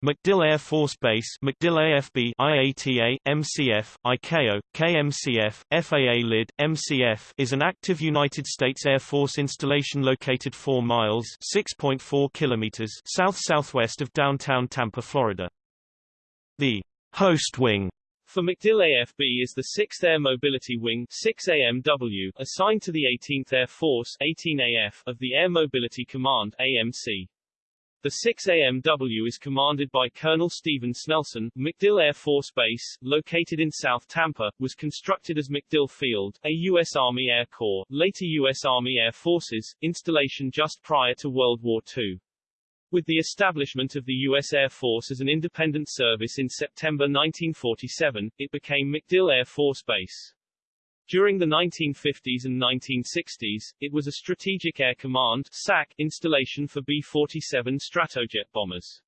MacDill Air Force Base MacDill AFB IATA, MCF, ICAO, KMCF, FAA LID, MCF is an active United States Air Force installation located 4 miles 6.4 kilometers south-southwest of downtown Tampa, Florida. The host wing for MacDill AFB is the 6th Air Mobility Wing 6AMW, assigned to the 18th Air Force 18AF of the Air Mobility Command AMC. The 6AMW is commanded by Colonel Stephen Snelson. MacDill Air Force Base, located in South Tampa, was constructed as MacDill Field, a U.S. Army Air Corps, later U.S. Army Air Forces, installation just prior to World War II. With the establishment of the U.S. Air Force as an independent service in September 1947, it became MacDill Air Force Base. During the 1950s and 1960s, it was a Strategic Air Command SAC installation for B-47 Stratojet bombers.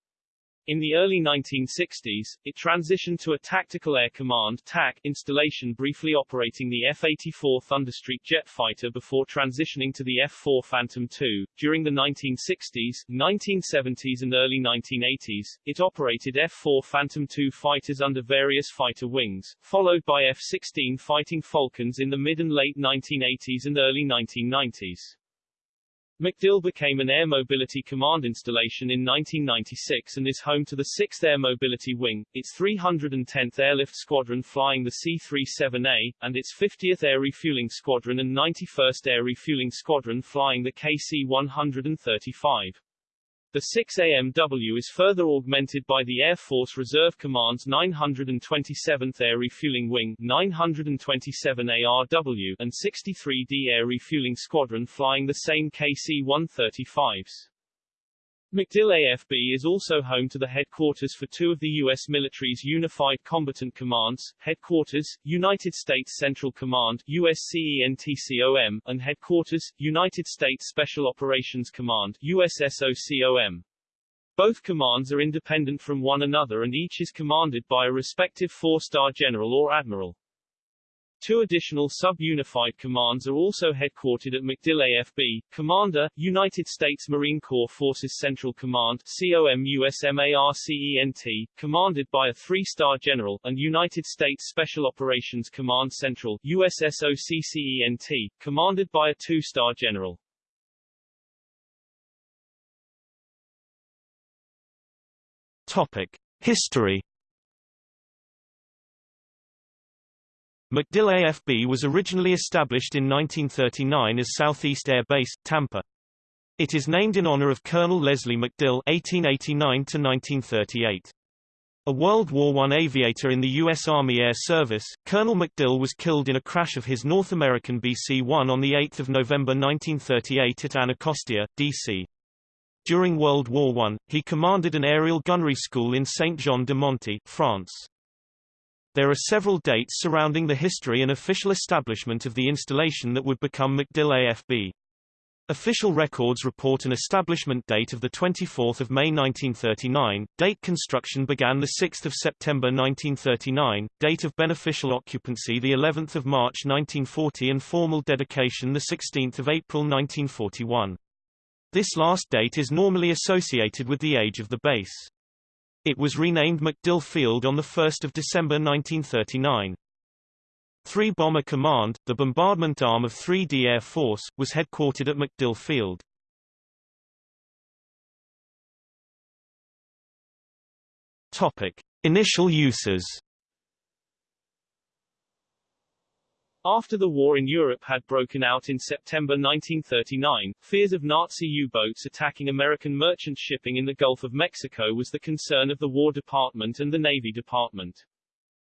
In the early 1960s, it transitioned to a Tactical Air Command TAC installation briefly operating the F-84 Thunderstreak jet fighter before transitioning to the F-4 Phantom II. During the 1960s, 1970s and early 1980s, it operated F-4 Phantom II fighters under various fighter wings, followed by F-16 Fighting Falcons in the mid and late 1980s and early 1990s. MacDill became an Air Mobility Command installation in 1996 and is home to the 6th Air Mobility Wing, its 310th Airlift Squadron flying the C-37A, and its 50th Air Refueling Squadron and 91st Air Refueling Squadron flying the KC-135. The 6AMW is further augmented by the Air Force Reserve Command's 927th Air Refueling Wing 927 ARW and 63d Air Refueling Squadron flying the same KC-135s. MacDill AFB is also home to the headquarters for two of the U.S. military's Unified Combatant Commands, Headquarters, United States Central Command USCENTCOM, and Headquarters, United States Special Operations Command USSOCOM. Both commands are independent from one another and each is commanded by a respective four-star general or admiral. Two additional sub-unified commands are also headquartered at MacDill AFB, Commander, United States Marine Corps Forces Central Command COMUSMARCENT, commanded by a three-star general, and United States Special Operations Command Central USSOCCENT, commanded by a two-star general. Topic. History MacDill AFB was originally established in 1939 as Southeast Air Base, Tampa. It is named in honor of Colonel Leslie MacDill (1889–1938). A World War I aviator in the U.S. Army Air Service, Colonel MacDill was killed in a crash of his North American BC-1 on 8 November 1938 at Anacostia, D.C. During World War I, he commanded an aerial gunnery school in Saint-Jean-de-Monts, France. There are several dates surrounding the history and official establishment of the installation that would become MacDill AFB. Official records report an establishment date of 24 May 1939, date construction began 6 September 1939, date of beneficial occupancy of March 1940 and formal dedication 16 April 1941. This last date is normally associated with the age of the base. It was renamed MacDill Field on 1 December 1939. 3 Bomber Command, the bombardment arm of 3D Air Force, was headquartered at MacDill Field. Topic. Initial uses After the war in Europe had broken out in September 1939, fears of Nazi U-boats attacking American merchant shipping in the Gulf of Mexico was the concern of the War Department and the Navy Department.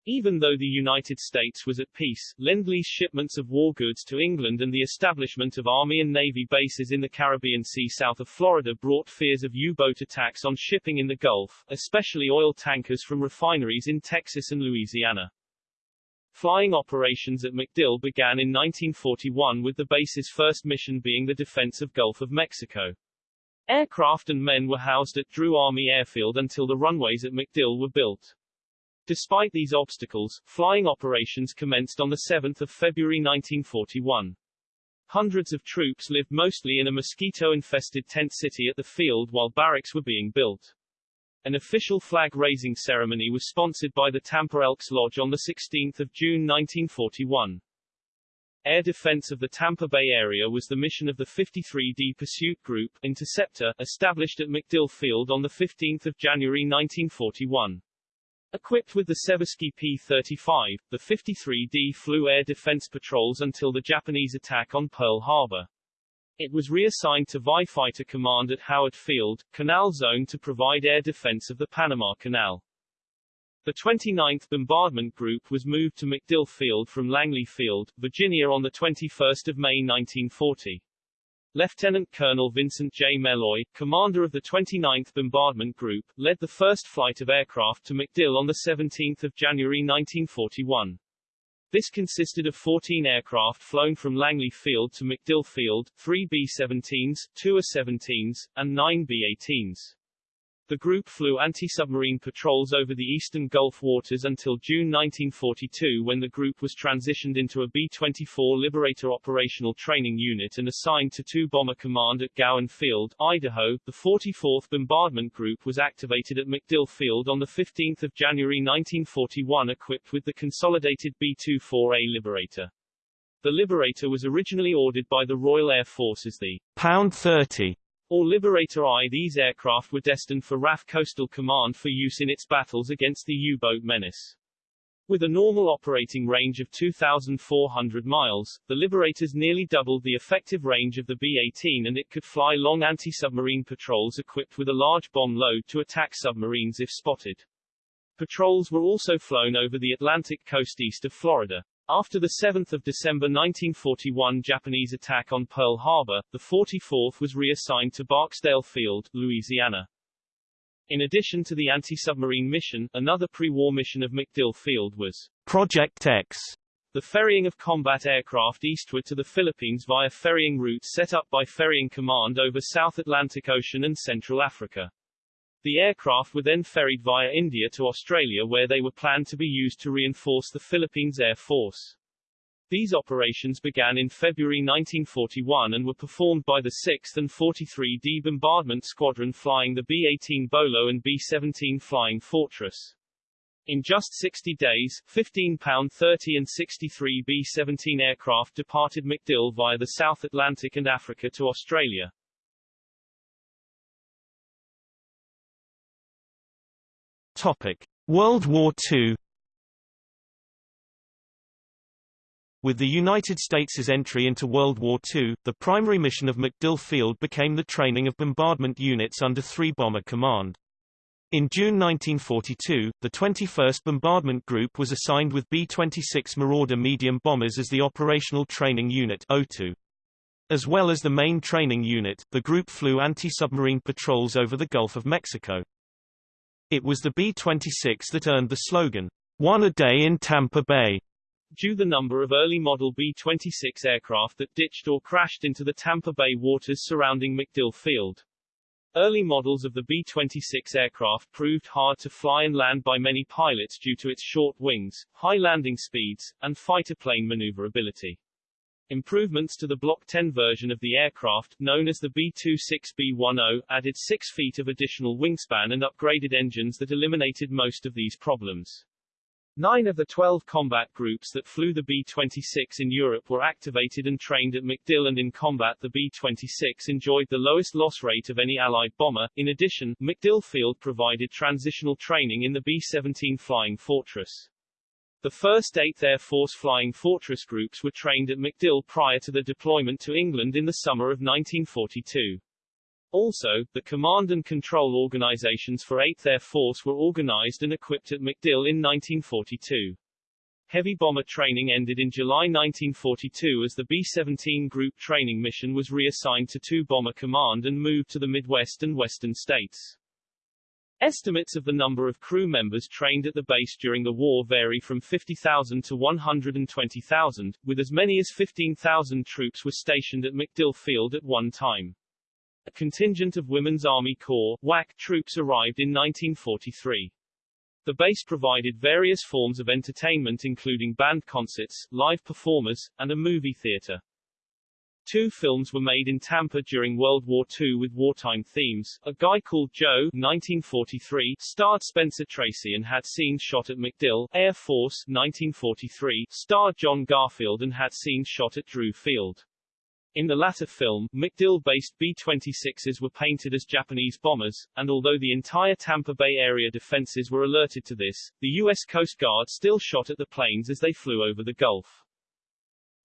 Even though the United States was at peace, Lend-Lease shipments of war goods to England and the establishment of Army and Navy bases in the Caribbean Sea south of Florida brought fears of U-boat attacks on shipping in the Gulf, especially oil tankers from refineries in Texas and Louisiana. Flying operations at MacDill began in 1941 with the base's first mission being the defense of Gulf of Mexico. Aircraft and men were housed at Drew Army Airfield until the runways at MacDill were built. Despite these obstacles, flying operations commenced on 7 February 1941. Hundreds of troops lived mostly in a mosquito-infested tent city at the field while barracks were being built. An official flag-raising ceremony was sponsored by the Tampa Elks Lodge on 16 June 1941. Air defense of the Tampa Bay area was the mission of the 53D Pursuit Group Interceptor, established at MacDill Field on 15 January 1941. Equipped with the Seversky P-35, the 53D flew air defense patrols until the Japanese attack on Pearl Harbor. It was reassigned to VI Fighter Command at Howard Field, Canal Zone to provide air defense of the Panama Canal. The 29th Bombardment Group was moved to MacDill Field from Langley Field, Virginia on 21 May 1940. Lieutenant Colonel Vincent J. Meloy, commander of the 29th Bombardment Group, led the first flight of aircraft to MacDill on 17 January 1941. This consisted of 14 aircraft flown from Langley Field to MacDill Field, 3 B-17s, 2 A-17s, and 9 B-18s. The group flew anti-submarine patrols over the eastern Gulf waters until June 1942 when the group was transitioned into a B-24 Liberator operational training unit and assigned to 2 Bomber Command at Gowen Field, Idaho. The 44th Bombardment Group was activated at MacDill Field on 15 January 1941 equipped with the consolidated B-24A Liberator. The Liberator was originally ordered by the Royal Air Force as the Pound 30 or Liberator I. These aircraft were destined for RAF Coastal Command for use in its battles against the U-boat menace. With a normal operating range of 2,400 miles, the Liberators nearly doubled the effective range of the B-18 and it could fly long anti-submarine patrols equipped with a large bomb load to attack submarines if spotted. Patrols were also flown over the Atlantic coast east of Florida. After the 7th of December 1941 Japanese attack on Pearl Harbor, the 44th was reassigned to Barksdale Field, Louisiana. In addition to the anti-submarine mission, another pre-war mission of MacDill Field was Project X, the ferrying of combat aircraft eastward to the Philippines via ferrying routes set up by Ferrying Command over South Atlantic Ocean and Central Africa. The aircraft were then ferried via India to Australia where they were planned to be used to reinforce the Philippines Air Force. These operations began in February 1941 and were performed by the 6th and 43D Bombardment Squadron flying the B-18 Bolo and B-17 Flying Fortress. In just 60 days, 15 pound 30 and 63 B-17 aircraft departed MacDill via the South Atlantic and Africa to Australia. Topic: World War II. With the United States' entry into World War II, the primary mission of MacDill Field became the training of bombardment units under 3 Bomber Command. In June 1942, the 21st Bombardment Group was assigned with B-26 Marauder medium bombers as the operational training unit O2. As well as the main training unit, the group flew anti-submarine patrols over the Gulf of Mexico. It was the B-26 that earned the slogan, One a day in Tampa Bay, due the number of early model B-26 aircraft that ditched or crashed into the Tampa Bay waters surrounding MacDill Field. Early models of the B-26 aircraft proved hard to fly and land by many pilots due to its short wings, high landing speeds, and fighter plane maneuverability. Improvements to the Block 10 version of the aircraft, known as the B-26B10, added 6 feet of additional wingspan and upgraded engines that eliminated most of these problems. Nine of the 12 combat groups that flew the B-26 in Europe were activated and trained at MacDill and in combat the B-26 enjoyed the lowest loss rate of any Allied bomber. In addition, MacDill Field provided transitional training in the B-17 Flying Fortress. The 1st 8th Air Force Flying Fortress groups were trained at MacDill prior to the deployment to England in the summer of 1942. Also, the command and control organizations for 8th Air Force were organized and equipped at MacDill in 1942. Heavy bomber training ended in July 1942 as the B-17 group training mission was reassigned to 2 Bomber Command and moved to the Midwest and Western states. Estimates of the number of crew members trained at the base during the war vary from 50,000 to 120,000, with as many as 15,000 troops were stationed at MacDill Field at one time. A contingent of Women's Army Corps WAC troops arrived in 1943. The base provided various forms of entertainment including band concerts, live performers, and a movie theater. Two films were made in Tampa during World War II with wartime themes. A Guy Called Joe 1943 starred Spencer Tracy and had scenes shot at MacDill. Air Force 1943 starred John Garfield and had scenes shot at Drew Field. In the latter film, MacDill-based B-26s were painted as Japanese bombers, and although the entire Tampa Bay area defenses were alerted to this, the U.S. Coast Guard still shot at the planes as they flew over the Gulf.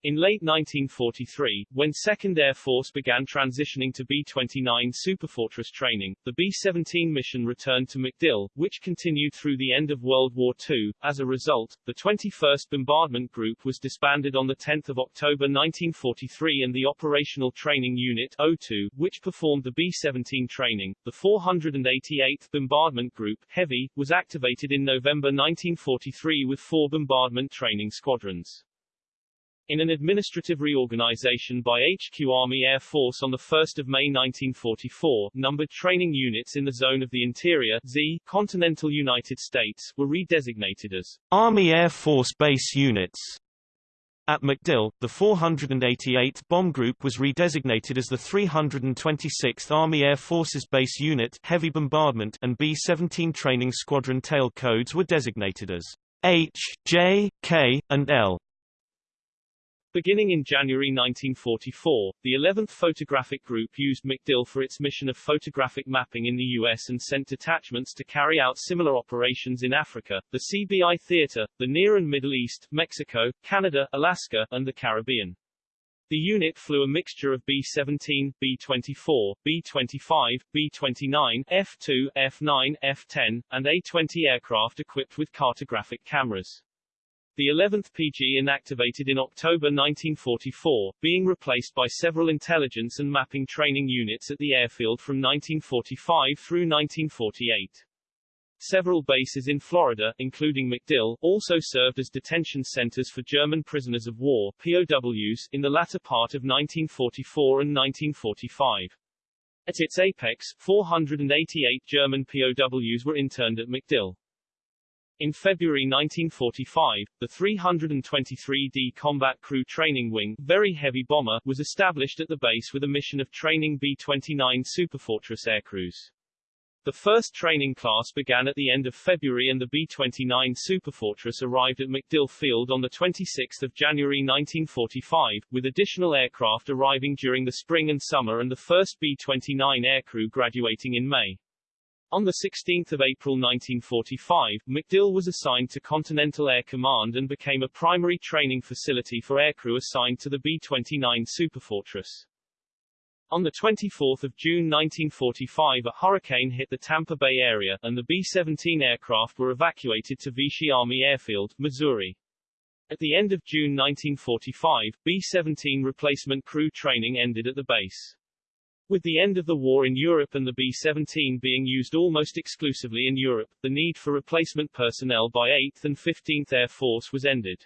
In late 1943, when 2nd Air Force began transitioning to B-29 Superfortress training, the B-17 mission returned to MacDill, which continued through the end of World War II. As a result, the 21st Bombardment Group was disbanded on 10 October 1943 and the Operational Training Unit O2, which performed the B-17 training, the 488th Bombardment Group Heavy, was activated in November 1943 with four bombardment training squadrons. In an administrative reorganization by HQ Army Air Force on 1 May 1944, numbered training units in the Zone of the Interior Z, continental United States, were redesignated as Army Air Force Base Units. At MacDill, the 488th Bomb Group was redesignated as the 326th Army Air Forces Base Unit Heavy Bombardment and B-17 Training Squadron tail codes were designated as H, J, K, and L. Beginning in January 1944, the 11th Photographic Group used MacDill for its mission of photographic mapping in the U.S. and sent detachments to carry out similar operations in Africa, the CBI Theater, the Near and Middle East, Mexico, Canada, Alaska, and the Caribbean. The unit flew a mixture of B-17, B-24, B-25, B-29, F-2, F-9, F-10, and A-20 aircraft equipped with cartographic cameras. The 11th PG inactivated in October 1944, being replaced by several intelligence and mapping training units at the airfield from 1945 through 1948. Several bases in Florida, including MacDill, also served as detention centers for German prisoners of war POWs, in the latter part of 1944 and 1945. At its apex, 488 German POWs were interned at MacDill. In February 1945, the 323d Combat Crew Training Wing Very Heavy Bomber was established at the base with a mission of training B-29 Superfortress aircrews. The first training class began at the end of February and the B-29 Superfortress arrived at MacDill Field on 26 January 1945, with additional aircraft arriving during the spring and summer and the first B-29 aircrew graduating in May. On 16 April 1945, MacDill was assigned to Continental Air Command and became a primary training facility for aircrew assigned to the B-29 Superfortress. On 24 June 1945 a hurricane hit the Tampa Bay area, and the B-17 aircraft were evacuated to Vichy Army Airfield, Missouri. At the end of June 1945, B-17 replacement crew training ended at the base. With the end of the war in Europe and the B-17 being used almost exclusively in Europe, the need for replacement personnel by 8th and 15th Air Force was ended.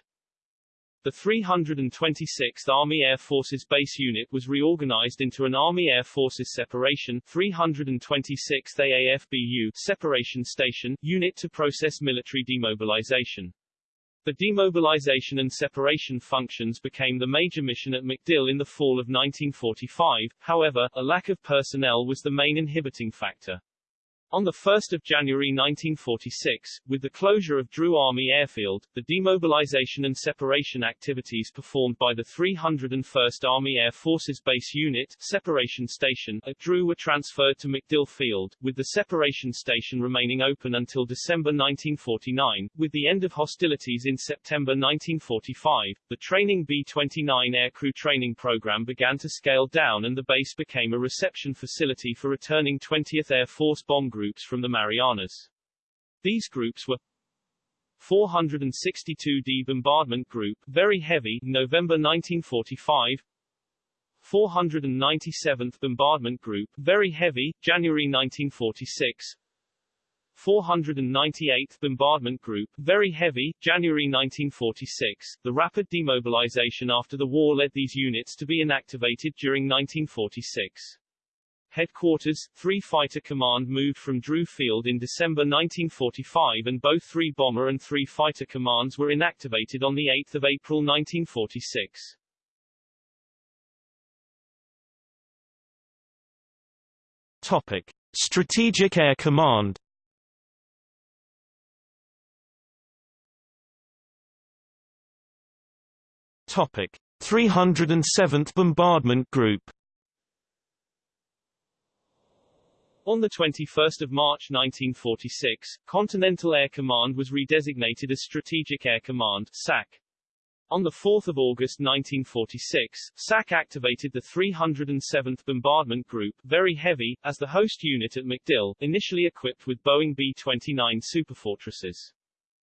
The 326th Army Air Forces Base Unit was reorganized into an Army Air Forces Separation 326th AAFBU Separation Station Unit to process military demobilization. The demobilization and separation functions became the major mission at MacDill in the fall of 1945, however, a lack of personnel was the main inhibiting factor. On 1 January 1946, with the closure of Drew Army Airfield, the demobilization and separation activities performed by the 301st Army Air Forces Base Unit Separation Station at Drew were transferred to MacDill Field, with the separation station remaining open until December 1949. With the end of hostilities in September 1945, the training B-29 aircrew training program began to scale down and the base became a reception facility for returning 20th Air Force bomb groups from the Marianas. These groups were 462d Bombardment Group, Very Heavy, November 1945 497th Bombardment Group, Very Heavy, January 1946 498th Bombardment Group, Very Heavy, January 1946. The rapid demobilization after the war led these units to be inactivated during 1946. Headquarters, 3 Fighter Command moved from Drew Field in December 1945 and both 3 Bomber and 3 Fighter Commands were inactivated on 8 April 1946. Topic. Strategic Air Command Topic: 307th Bombardment Group On 21 March 1946, Continental Air Command was redesignated as Strategic Air Command SAC. On 4 August 1946, SAC activated the 307th Bombardment Group, very heavy, as the host unit at MacDill, initially equipped with Boeing B-29 Superfortresses.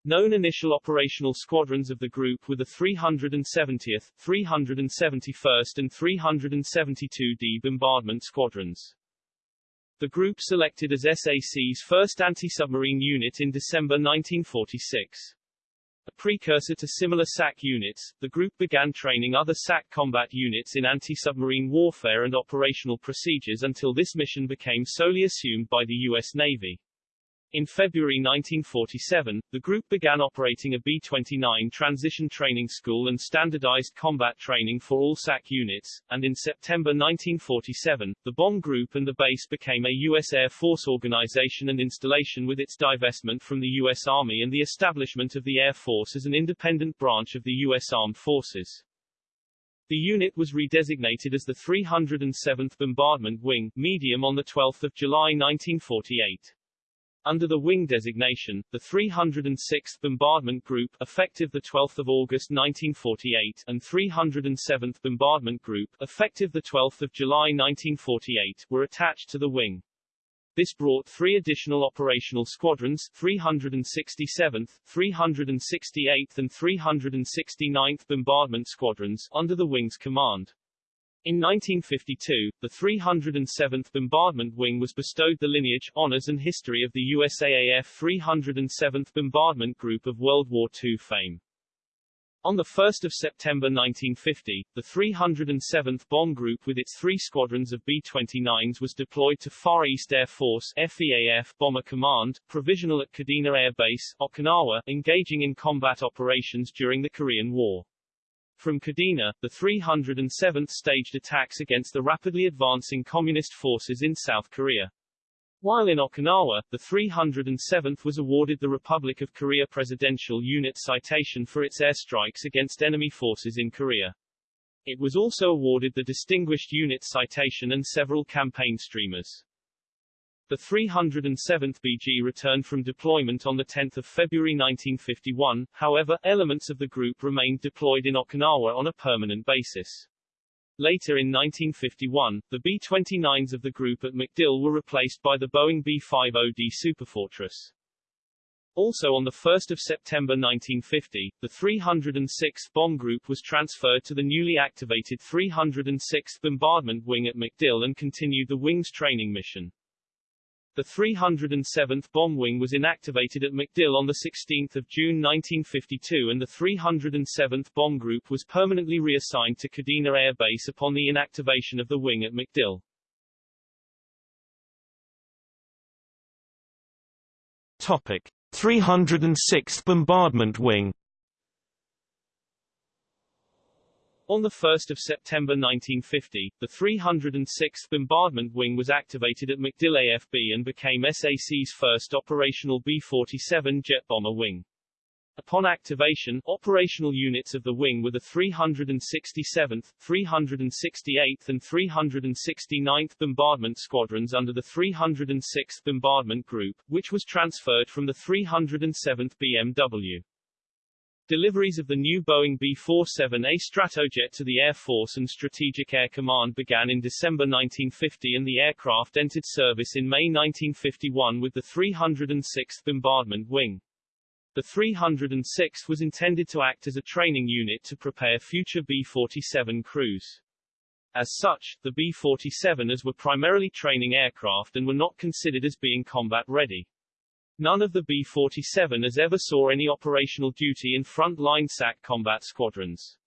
Known initial operational squadrons of the group were the 370th, 371st and 372d Bombardment Squadrons. The group selected as SAC's first anti-submarine unit in December 1946. A precursor to similar SAC units, the group began training other SAC combat units in anti-submarine warfare and operational procedures until this mission became solely assumed by the U.S. Navy. In February 1947, the group began operating a B-29 transition training school and standardized combat training for all SAC units, and in September 1947, the bomb group and the base became a U.S. Air Force organization and installation with its divestment from the U.S. Army and the establishment of the Air Force as an independent branch of the U.S. Armed Forces. The unit was redesignated as the 307th Bombardment Wing, medium on 12 July 1948. Under the wing designation, the 306th Bombardment Group effective 12 August 1948 and 307th Bombardment Group effective 12 July 1948 were attached to the wing. This brought three additional operational squadrons 367th, 368th and 369th Bombardment Squadrons under the wing's command. In 1952, the 307th Bombardment Wing was bestowed the lineage, honors and history of the USAAF 307th Bombardment Group of World War II fame. On 1 September 1950, the 307th Bomb Group with its three squadrons of B-29s was deployed to Far East Air Force FEAF Bomber Command, provisional at Kadena Air Base, Okinawa, engaging in combat operations during the Korean War. From Kadena, the 307th staged attacks against the rapidly advancing communist forces in South Korea. While in Okinawa, the 307th was awarded the Republic of Korea Presidential Unit Citation for its airstrikes against enemy forces in Korea. It was also awarded the Distinguished Unit Citation and several campaign streamers. The 307th BG returned from deployment on 10 February 1951, however, elements of the group remained deployed in Okinawa on a permanent basis. Later in 1951, the B-29s of the group at MacDill were replaced by the Boeing B-50D Superfortress. Also on 1 September 1950, the 306th Bomb Group was transferred to the newly activated 306th Bombardment Wing at MacDill and continued the wing's training mission. The 307th Bomb Wing was inactivated at MacDill on 16 June 1952 and the 307th Bomb Group was permanently reassigned to Kadena Air Base upon the inactivation of the wing at MacDill. Topic. 306th Bombardment Wing On 1 September 1950, the 306th Bombardment Wing was activated at MacDill AFB and became SAC's first operational B-47 jet bomber wing. Upon activation, operational units of the wing were the 367th, 368th and 369th Bombardment Squadrons under the 306th Bombardment Group, which was transferred from the 307th BMW. Deliveries of the new Boeing B-47A Stratojet to the Air Force and Strategic Air Command began in December 1950 and the aircraft entered service in May 1951 with the 306th Bombardment Wing. The 306th was intended to act as a training unit to prepare future B-47 crews. As such, the B-47s were primarily training aircraft and were not considered as being combat ready. None of the B-47s ever saw any operational duty in front-line SAC combat squadrons.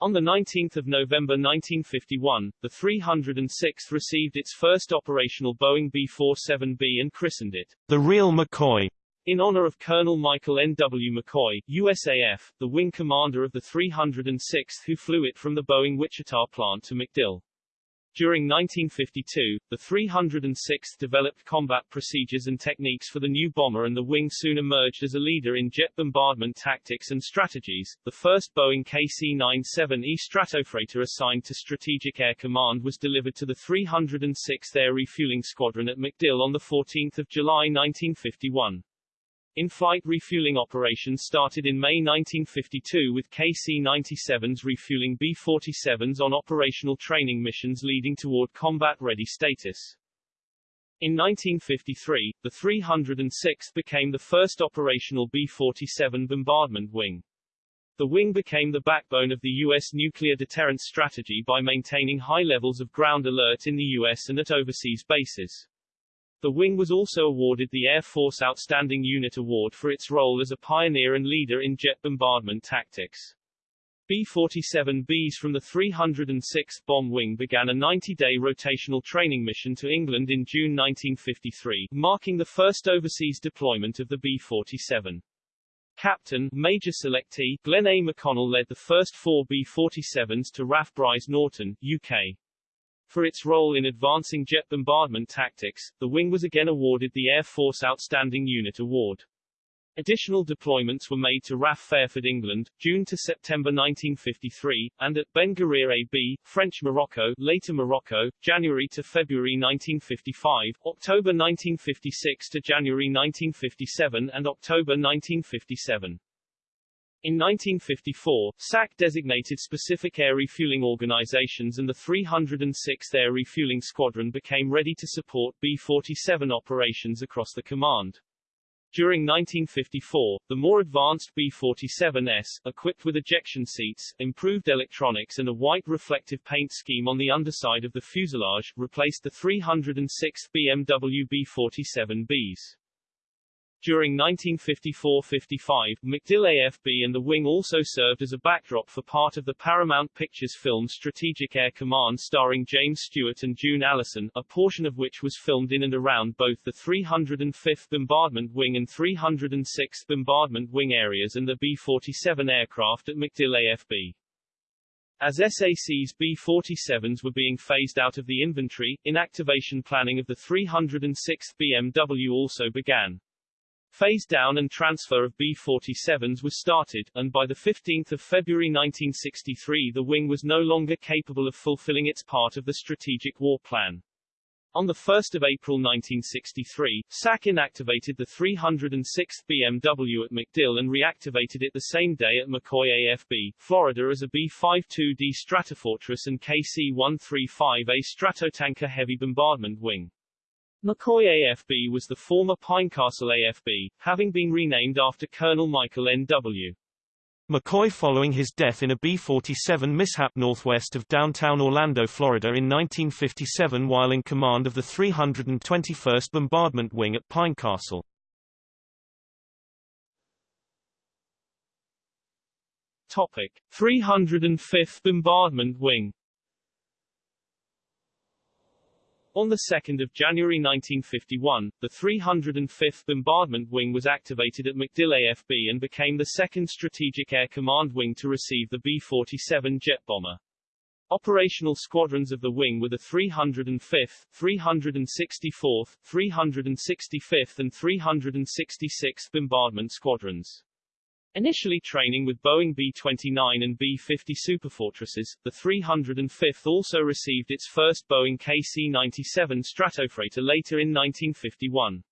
On 19 November 1951, the 306th received its first operational Boeing B-47B and christened it, the real McCoy, in honor of Colonel Michael N. W. McCoy, USAF, the wing commander of the 306th who flew it from the Boeing Wichita plant to MacDill. During 1952, the 306th developed combat procedures and techniques for the new bomber and the wing soon emerged as a leader in jet bombardment tactics and strategies. The first Boeing KC-97E Stratofreighter assigned to Strategic Air Command was delivered to the 306th Air Refueling Squadron at MacDill on 14 July 1951. In-flight refueling operations started in May 1952 with KC-97s refueling B-47s on operational training missions leading toward combat-ready status. In 1953, the 306th became the first operational B-47 bombardment wing. The wing became the backbone of the U.S. nuclear deterrence strategy by maintaining high levels of ground alert in the U.S. and at overseas bases. The wing was also awarded the Air Force Outstanding Unit Award for its role as a pioneer and leader in jet bombardment tactics. B-47Bs from the 306th Bomb Wing began a 90-day rotational training mission to England in June 1953, marking the first overseas deployment of the B-47. Captain, Major Selectee, Glenn A. McConnell led the first four B-47s to RAF Brize Norton, UK. For its role in advancing jet bombardment tactics, the wing was again awarded the Air Force Outstanding Unit Award. Additional deployments were made to RAF Fairford, England, June to September 1953, and at Ben Guerir AB, French Morocco, later Morocco, January to February 1955, October 1956 to January 1957 and October 1957. In 1954, SAC designated specific air refueling organizations and the 306th Air Refueling Squadron became ready to support B-47 operations across the command. During 1954, the more advanced B-47Es, equipped with ejection seats, improved electronics and a white reflective paint scheme on the underside of the fuselage, replaced the 306th BMW B-47Bs. During 1954-55, MacDill AFB and the wing also served as a backdrop for part of the Paramount Pictures film Strategic Air Command starring James Stewart and June Allyson, a portion of which was filmed in and around both the 305th Bombardment Wing and 306th Bombardment Wing areas and the B-47 aircraft at MacDill AFB. As SAC's B-47s were being phased out of the inventory, inactivation planning of the 306th BMW also began. Phase down and transfer of B-47s was started, and by 15 February 1963 the wing was no longer capable of fulfilling its part of the Strategic War Plan. On 1 April 1963, SAC inactivated the 306th BMW at MacDill and reactivated it the same day at McCoy AFB, Florida as a B-52D Stratofortress and KC-135A Stratotanker heavy bombardment wing. McCoy AFB was the former Pinecastle AFB, having been renamed after Colonel Michael N.W. McCoy following his death in a B-47 mishap northwest of downtown Orlando, Florida in 1957 while in command of the 321st Bombardment Wing at Pinecastle. Topic: 305th Bombardment Wing On 2 January 1951, the 305th Bombardment Wing was activated at MacDill AFB and became the second Strategic Air Command wing to receive the B-47 jet bomber. Operational squadrons of the wing were the 305th, 364th, 365th and 366th Bombardment Squadrons. Initially training with Boeing B-29 and B-50 Superfortresses, the 305th also received its first Boeing KC-97 Stratofreighter later in 1951.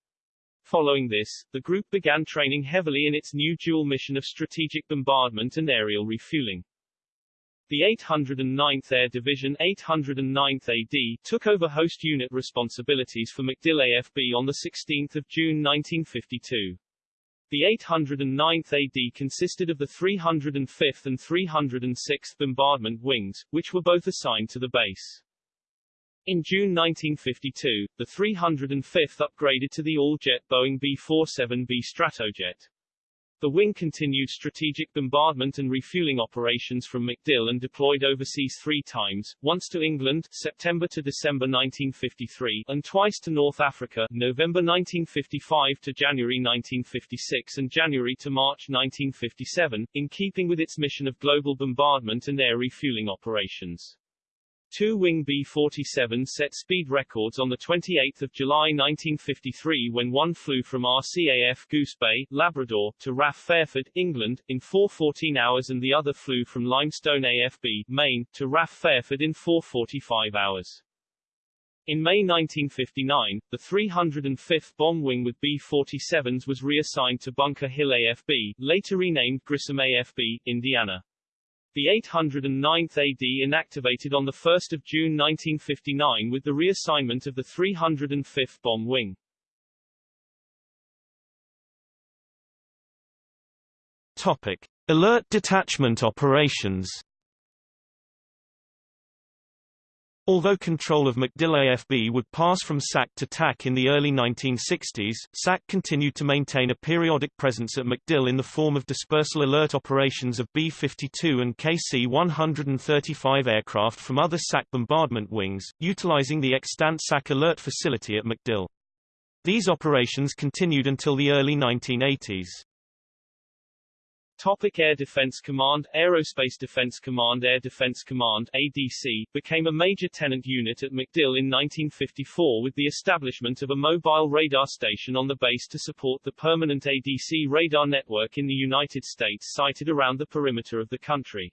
Following this, the group began training heavily in its new dual mission of strategic bombardment and aerial refueling. The 809th Air Division 809th AD took over host unit responsibilities for MacDill AFB on 16 June 1952. The 809th AD consisted of the 305th and 306th Bombardment Wings, which were both assigned to the base. In June 1952, the 305th upgraded to the all-jet Boeing B-47B Stratojet. The wing continued strategic bombardment and refueling operations from MacDill and deployed overseas three times, once to England September to December 1953 and twice to North Africa November 1955 to January 1956 and January to March 1957, in keeping with its mission of global bombardment and air refueling operations. Two Wing B-47 set speed records on 28 July 1953 when one flew from RCAF Goose Bay, Labrador, to RAF Fairford, England, in 4.14 hours and the other flew from Limestone AFB, Maine, to RAF Fairford in 4.45 hours. In May 1959, the 305th Bomb Wing with B-47s was reassigned to Bunker Hill AFB, later renamed Grissom AFB, Indiana. The 809th AD inactivated on 1 June 1959 with the reassignment of the 305th Bomb Wing. Topic. Alert detachment operations Although control of MacDill AFB would pass from SAC to TAC in the early 1960s, SAC continued to maintain a periodic presence at MacDill in the form of dispersal alert operations of B-52 and KC-135 aircraft from other SAC bombardment wings, utilizing the extant SAC alert facility at MacDill. These operations continued until the early 1980s. Topic Air Defense Command Aerospace Defense Command Air Defense Command ADC, became a major tenant unit at MacDill in 1954 with the establishment of a mobile radar station on the base to support the permanent ADC radar network in the United States sited around the perimeter of the country.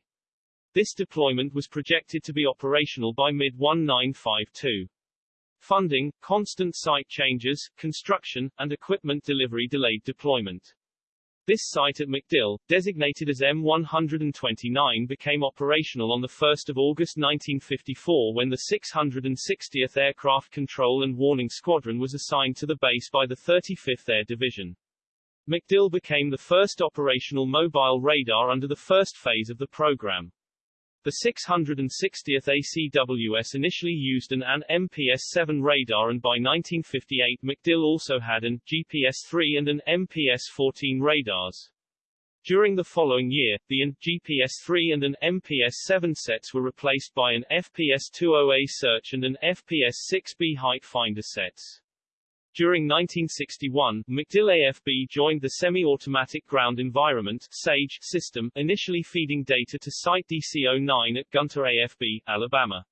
This deployment was projected to be operational by mid-1952. Funding, constant site changes, construction, and equipment delivery delayed deployment. This site at MacDill, designated as M129 became operational on 1 August 1954 when the 660th Aircraft Control and Warning Squadron was assigned to the base by the 35th Air Division. MacDill became the first operational mobile radar under the first phase of the program. The 660th ACWS initially used an AN MPS-7 radar and by 1958 MacDill also had an GPS-3 and an MPS-14 radars. During the following year, the AN, GPS-3 and an MPS-7 sets were replaced by an FPS-20A search and an FPS-6B height finder sets. During 1961, MacDill AFB joined the Semi-Automatic Ground Environment SAGE system, initially feeding data to Site DC-09 at Gunter AFB, Alabama.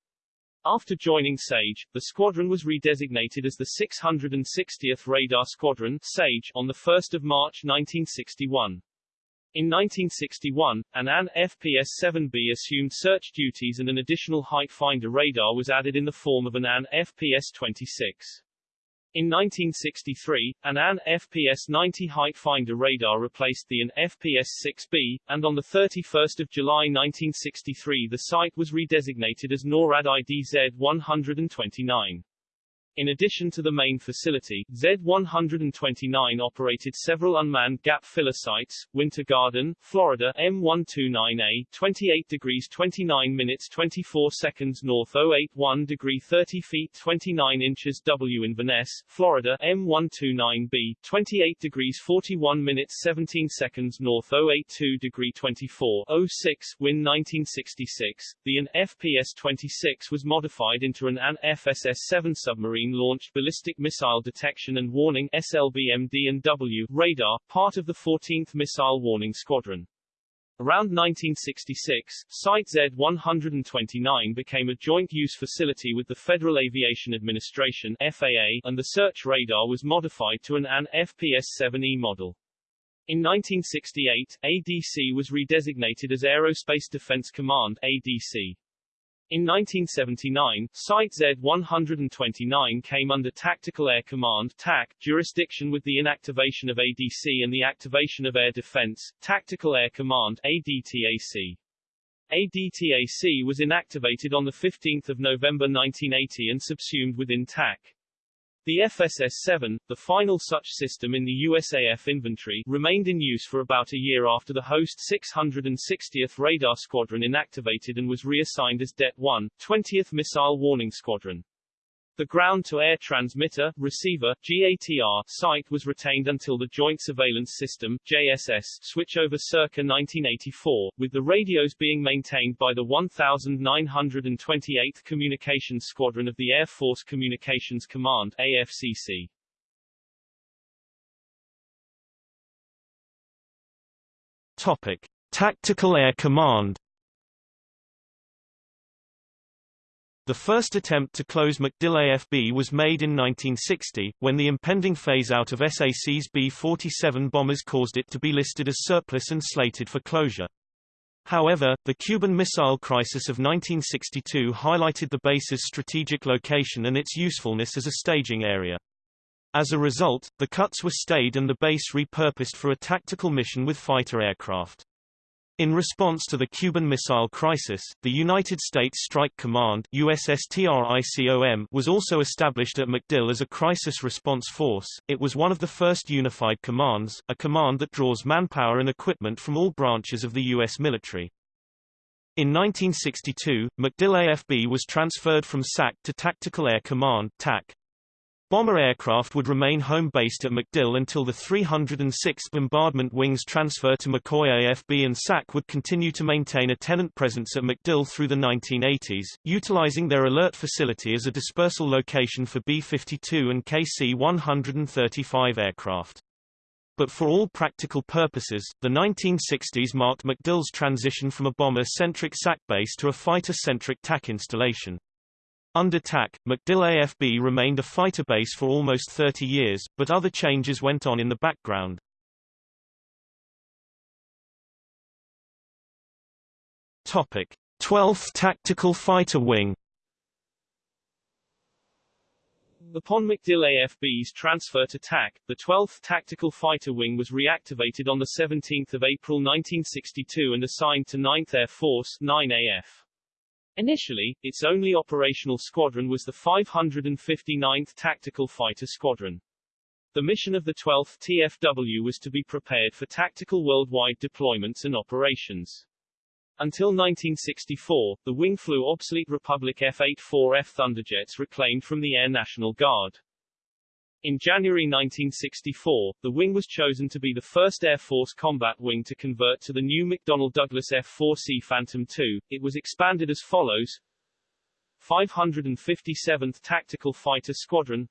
After joining SAGE, the squadron was redesignated as the 660th Radar Squadron SAGE on 1 March 1961. In 1961, an AN FPS-7B assumed search duties and an additional height finder radar was added in the form of an AN FPS-26. In 1963, an AN FPS-90 height finder radar replaced the AN FPS-6B, and on 31 July 1963 the site was redesignated as NORAD IDZ-129. In addition to the main facility, Z-129 operated several unmanned gap filler sites, Winter Garden, Florida M129A, 28 degrees 29 minutes 24 seconds north 081 degree 30 feet 29 inches W Inverness, Florida M129B, 28 degrees 41 minutes 17 seconds north 082 degree 24 06 Win 1966. The AN FPS-26 was modified into an AN FSS-7 submarine Launched Ballistic Missile Detection and Warning SLBMD and W radar, part of the 14th Missile Warning Squadron. Around 1966, Site Z-129 became a joint-use facility with the Federal Aviation Administration FAA, and the search radar was modified to an AN FPS-7E model. In 1968, ADC was redesignated as Aerospace Defense Command ADC. In 1979, Site Z-129 came under Tactical Air Command TAC, jurisdiction with the inactivation of ADC and the activation of Air Defense, Tactical Air Command ADTAC. ADTAC was inactivated on 15 November 1980 and subsumed within TAC. The FSS-7, the final such system in the USAF inventory, remained in use for about a year after the host 660th Radar Squadron inactivated and was reassigned as Det-1, 20th Missile Warning Squadron. The ground-to-air transmitter, receiver, GATR, site was retained until the Joint Surveillance System, JSS, switchover circa 1984, with the radios being maintained by the 1928th Communications Squadron of the Air Force Communications Command, AFCC. Topic. Tactical Air Command The first attempt to close MacDill AFB was made in 1960, when the impending phase-out of SAC's B-47 bombers caused it to be listed as surplus and slated for closure. However, the Cuban Missile Crisis of 1962 highlighted the base's strategic location and its usefulness as a staging area. As a result, the cuts were stayed and the base repurposed for a tactical mission with fighter aircraft. In response to the Cuban Missile Crisis, the United States Strike Command USSTRICOM was also established at MacDill as a crisis response force. It was one of the first unified commands, a command that draws manpower and equipment from all branches of the U.S. military. In 1962, MacDill AFB was transferred from SAC to Tactical Air Command TAC. Bomber aircraft would remain home-based at MacDill until the 306th Bombardment Wing's transfer to McCoy AFB and SAC would continue to maintain a tenant presence at MacDill through the 1980s, utilizing their alert facility as a dispersal location for B-52 and KC-135 aircraft. But for all practical purposes, the 1960s marked MacDill's transition from a bomber-centric SAC base to a fighter-centric TAC installation. Under TAC, MacDill AFB remained a fighter base for almost 30 years, but other changes went on in the background. Topic: 12th Tactical Fighter Wing. Upon MacDill AFB's transfer to TAC, the 12th Tactical Fighter Wing was reactivated on 17 April 1962 and assigned to 9th Air Force 9AF. Initially, its only operational squadron was the 559th Tactical Fighter Squadron. The mission of the 12th TFW was to be prepared for tactical worldwide deployments and operations. Until 1964, the wing flew obsolete Republic F-84F Thunderjets reclaimed from the Air National Guard. In January 1964, the wing was chosen to be the first Air Force combat wing to convert to the new McDonnell Douglas F-4C Phantom II. It was expanded as follows. 557th Tactical Fighter Squadron.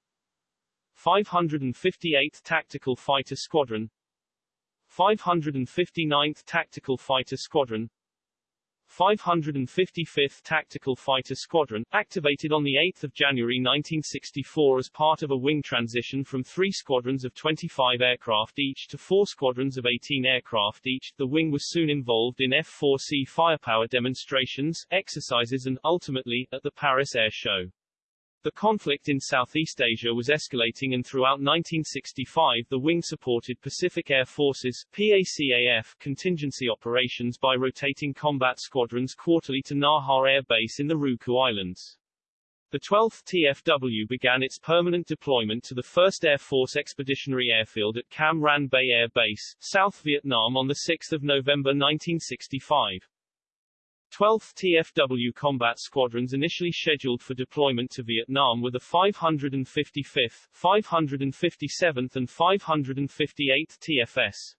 558th Tactical Fighter Squadron. 559th Tactical Fighter Squadron 555th Tactical Fighter Squadron, activated on 8 January 1964 as part of a wing transition from three squadrons of 25 aircraft each to four squadrons of 18 aircraft each. The wing was soon involved in F-4C firepower demonstrations, exercises and, ultimately, at the Paris Air Show. The conflict in Southeast Asia was escalating and throughout 1965 the wing supported Pacific Air Forces PACAF contingency operations by rotating combat squadrons quarterly to Naha Air Base in the Ryukyu Islands. The 12th TFW began its permanent deployment to the 1st Air Force Expeditionary Airfield at Cam Ranh Bay Air Base, South Vietnam on 6 November 1965. 12th TFW combat squadrons initially scheduled for deployment to Vietnam were the 555th, 557th and 558th TFS.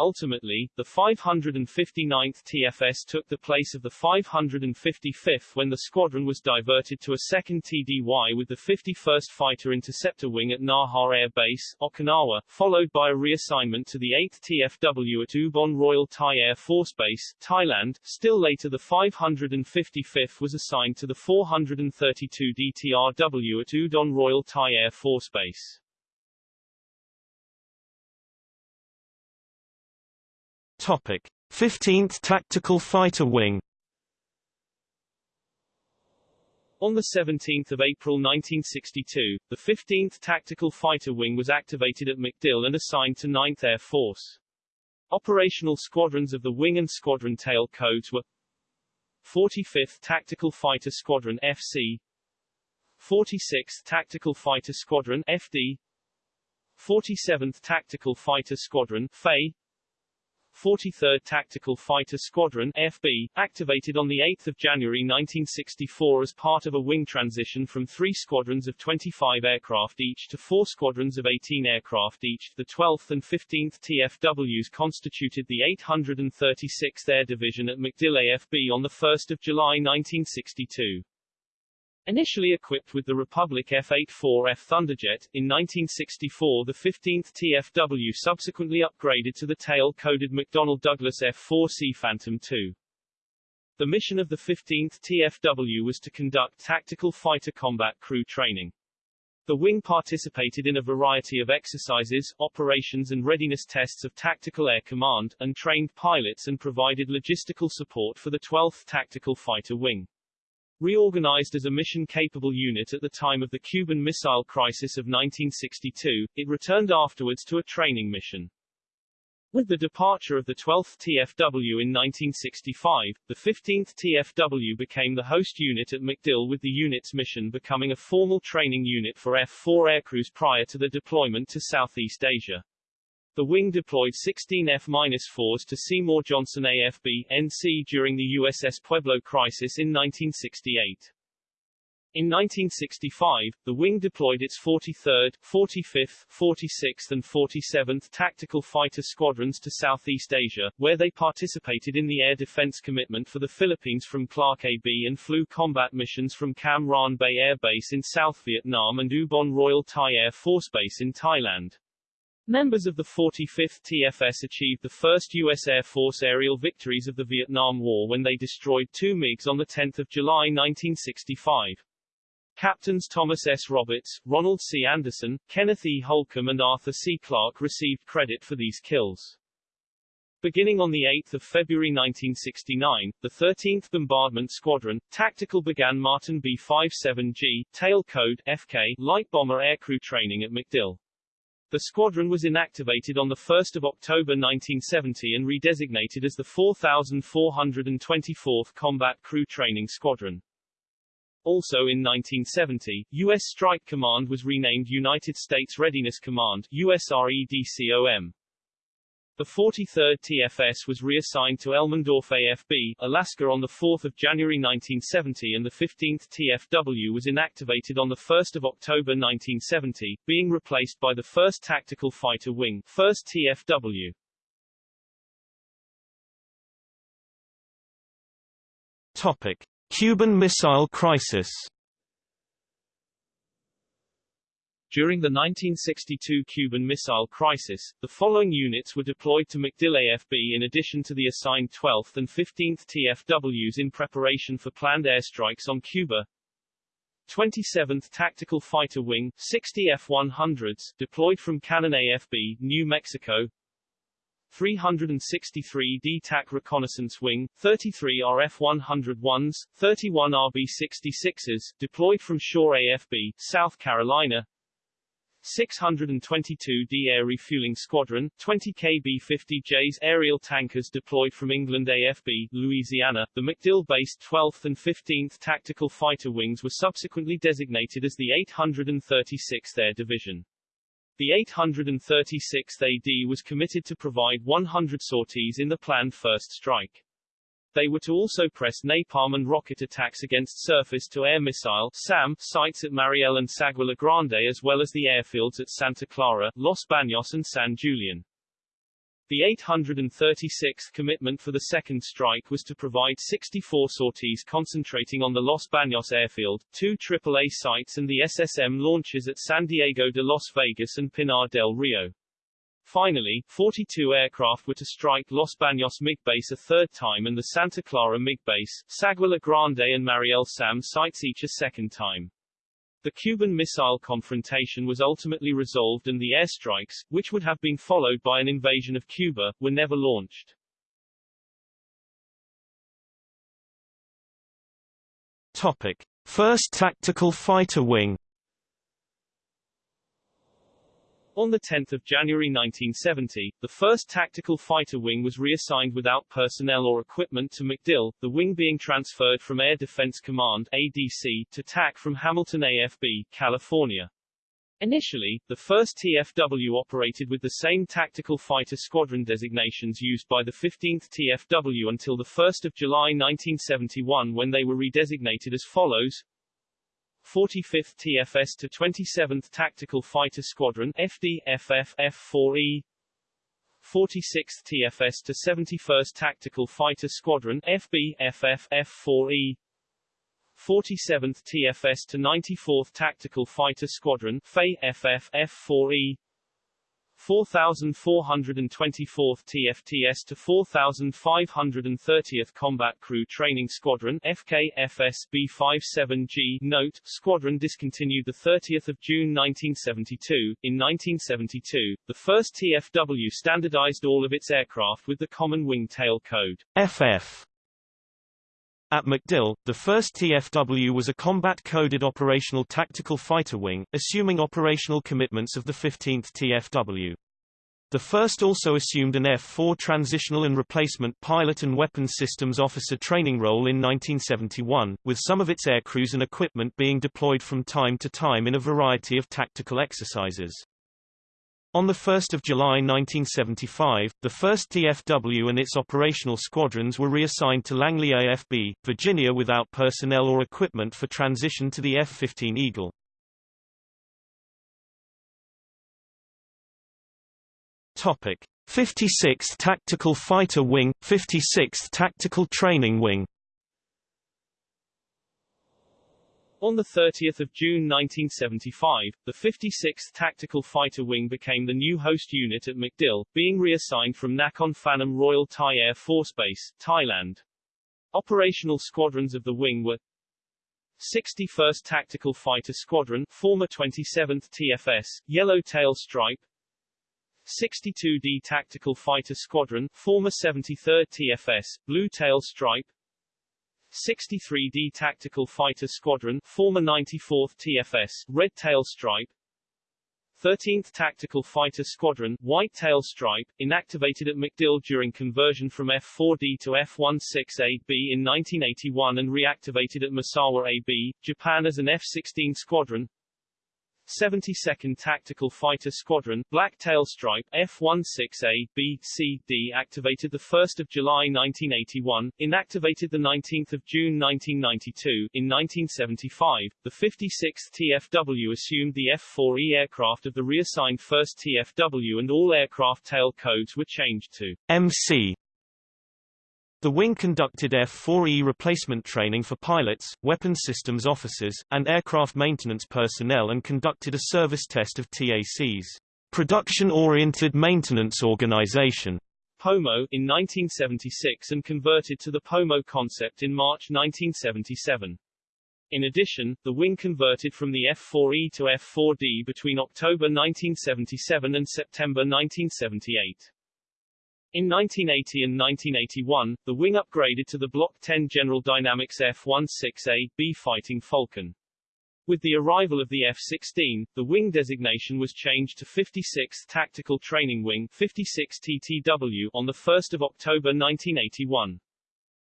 Ultimately, the 559th TFS took the place of the 555th when the squadron was diverted to a second TDY with the 51st Fighter Interceptor Wing at Naha Air Base, Okinawa, followed by a reassignment to the 8th TFW at Ubon Royal Thai Air Force Base, Thailand. Still later the 555th was assigned to the 432 DTRW at Udon Royal Thai Air Force Base. Topic: 15th Tactical Fighter Wing. On 17 April 1962, the 15th Tactical Fighter Wing was activated at MacDill and assigned to 9th Air Force. Operational squadrons of the wing and squadron tail codes were 45th Tactical Fighter Squadron FC 46th Tactical Fighter Squadron FD 47th Tactical Fighter Squadron FA 43rd Tactical Fighter Squadron FB, activated on 8 January 1964 as part of a wing transition from three squadrons of 25 aircraft each to four squadrons of 18 aircraft each. The 12th and 15th TFWs constituted the 836th Air Division at MacDill AFB on 1 July 1962. Initially equipped with the Republic F-84F Thunderjet, in 1964 the 15th TFW subsequently upgraded to the tail-coded McDonnell Douglas F-4C Phantom II. The mission of the 15th TFW was to conduct tactical fighter combat crew training. The wing participated in a variety of exercises, operations and readiness tests of Tactical Air Command, and trained pilots and provided logistical support for the 12th Tactical Fighter Wing. Reorganized as a mission-capable unit at the time of the Cuban Missile Crisis of 1962, it returned afterwards to a training mission. With the departure of the 12th TFW in 1965, the 15th TFW became the host unit at MacDill with the unit's mission becoming a formal training unit for F-4 aircrews prior to the deployment to Southeast Asia. The wing deployed 16 F-4s to Seymour Johnson AFB, NC during the USS Pueblo crisis in 1968. In 1965, the wing deployed its 43rd, 45th, 46th and 47th Tactical Fighter Squadrons to Southeast Asia, where they participated in the air defense commitment for the Philippines from Clark AB and flew combat missions from Cam Ranh Bay Air Base in South Vietnam and Ubon Royal Thai Air Force Base in Thailand. Members of the 45th TFS achieved the first U.S. Air Force aerial victories of the Vietnam War when they destroyed two MiGs on 10 July 1965. Captains Thomas S. Roberts, Ronald C. Anderson, Kenneth E. Holcombe and Arthur C. Clark received credit for these kills. Beginning on 8 February 1969, the 13th Bombardment Squadron, tactical began Martin B-57G, tail code, FK, light bomber aircrew training at MacDill. The squadron was inactivated on 1 October 1970 and redesignated as the 4424th Combat Crew Training Squadron. Also in 1970, U.S. Strike Command was renamed United States Readiness Command USREDCOM. The 43rd TFS was reassigned to Elmendorf AFB, Alaska on 4 January 1970 and the 15th TFW was inactivated on 1 October 1970, being replaced by the 1st Tactical Fighter Wing 1st TFW. Topic. Cuban Missile Crisis During the 1962 Cuban Missile Crisis, the following units were deployed to MacDill AFB in addition to the assigned 12th and 15th TFWs in preparation for planned airstrikes on Cuba. 27th Tactical Fighter Wing, 60 F-100s, deployed from Cannon AFB, New Mexico. 363 DTAC Reconnaissance Wing, 33 RF-101s, 31 RB-66s, deployed from Shaw AFB, South Carolina, 622 D Air Refueling Squadron, 20 KB-50Js aerial tankers deployed from England AFB, Louisiana. The MacDill-based 12th and 15th Tactical Fighter Wings were subsequently designated as the 836th Air Division. The 836th AD was committed to provide 100 sorties in the planned first strike. They were to also press napalm and rocket attacks against surface-to-air missile SAM sites at Mariel and Sagua La Grande as well as the airfields at Santa Clara, Los Baños and San Julian. The 836th commitment for the second strike was to provide 64 sorties concentrating on the Los Baños airfield, two AAA sites and the SSM launches at San Diego de Las Vegas and Pinar del Rio. Finally, 42 aircraft were to strike Los Baños MiG base a third time and the Santa Clara MiG base, Sagua La Grande and Mariel SAM sites each a second time. The Cuban missile confrontation was ultimately resolved and the airstrikes, which would have been followed by an invasion of Cuba, were never launched. Topic. First Tactical Fighter Wing On 10 January 1970, the 1st Tactical Fighter Wing was reassigned without personnel or equipment to MacDill, the wing being transferred from Air Defense Command ADC, to TAC from Hamilton AFB, California. Initially, the 1st TFW operated with the same tactical fighter squadron designations used by the 15th TFW until 1 July 1971 when they were redesignated as follows 45th TFS to 27th Tactical Fighter Squadron FD FF F4E 46th TFS to 71st Tactical Fighter Squadron FB FF F4E 47th TFS to 94th Tactical Fighter Squadron FA FF F4E 4424th TFTS to 4530th Combat Crew Training Squadron FKFS B57G Note, squadron discontinued 30 June 1972. In 1972, the first TFW standardized all of its aircraft with the Common Wing Tail Code FF. At MacDill, the first TFW was a combat-coded operational tactical fighter wing, assuming operational commitments of the 15th TFW. The first also assumed an F-4 transitional and replacement pilot and weapons systems officer training role in 1971, with some of its aircrews and equipment being deployed from time to time in a variety of tactical exercises. On 1 July 1975, the 1st TFW and its operational squadrons were reassigned to Langley AFB, Virginia without personnel or equipment for transition to the F-15 Eagle. Topic: 56th Tactical Fighter Wing, 56th Tactical Training Wing. On 30 June 1975, the 56th Tactical Fighter Wing became the new host unit at MacDill, being reassigned from Nakhon Phanom Royal Thai Air Force Base, Thailand. Operational squadrons of the wing were 61st Tactical Fighter Squadron, former 27th TFS, Yellow Tail Stripe 62D Tactical Fighter Squadron, former 73rd TFS, Blue Tail Stripe 63D Tactical Fighter Squadron, former 94th TFS, Red Tail Stripe. 13th Tactical Fighter Squadron, White Tail Stripe, inactivated at MacDill during conversion from F-4D to F-16AB in 1981 and reactivated at Misawa AB, Japan as an F-16 squadron 72nd Tactical Fighter Squadron, Black Tail Stripe, F-16A, B, C, D activated 1 July 1981, inactivated 19 June 1992. In 1975, the 56th TFW assumed the F-4E aircraft of the reassigned 1st TFW and all aircraft tail codes were changed to MC the wing conducted F-4E replacement training for pilots, weapons systems officers, and aircraft maintenance personnel and conducted a service test of TAC's Production-Oriented Maintenance Organization POMO in 1976 and converted to the POMO concept in March 1977. In addition, the wing converted from the F-4E to F-4D between October 1977 and September 1978. In 1980 and 1981, the wing upgraded to the Block 10 General Dynamics F-16A-B Fighting Falcon. With the arrival of the F-16, the wing designation was changed to 56th Tactical Training Wing 56 TTW on 1 October 1981.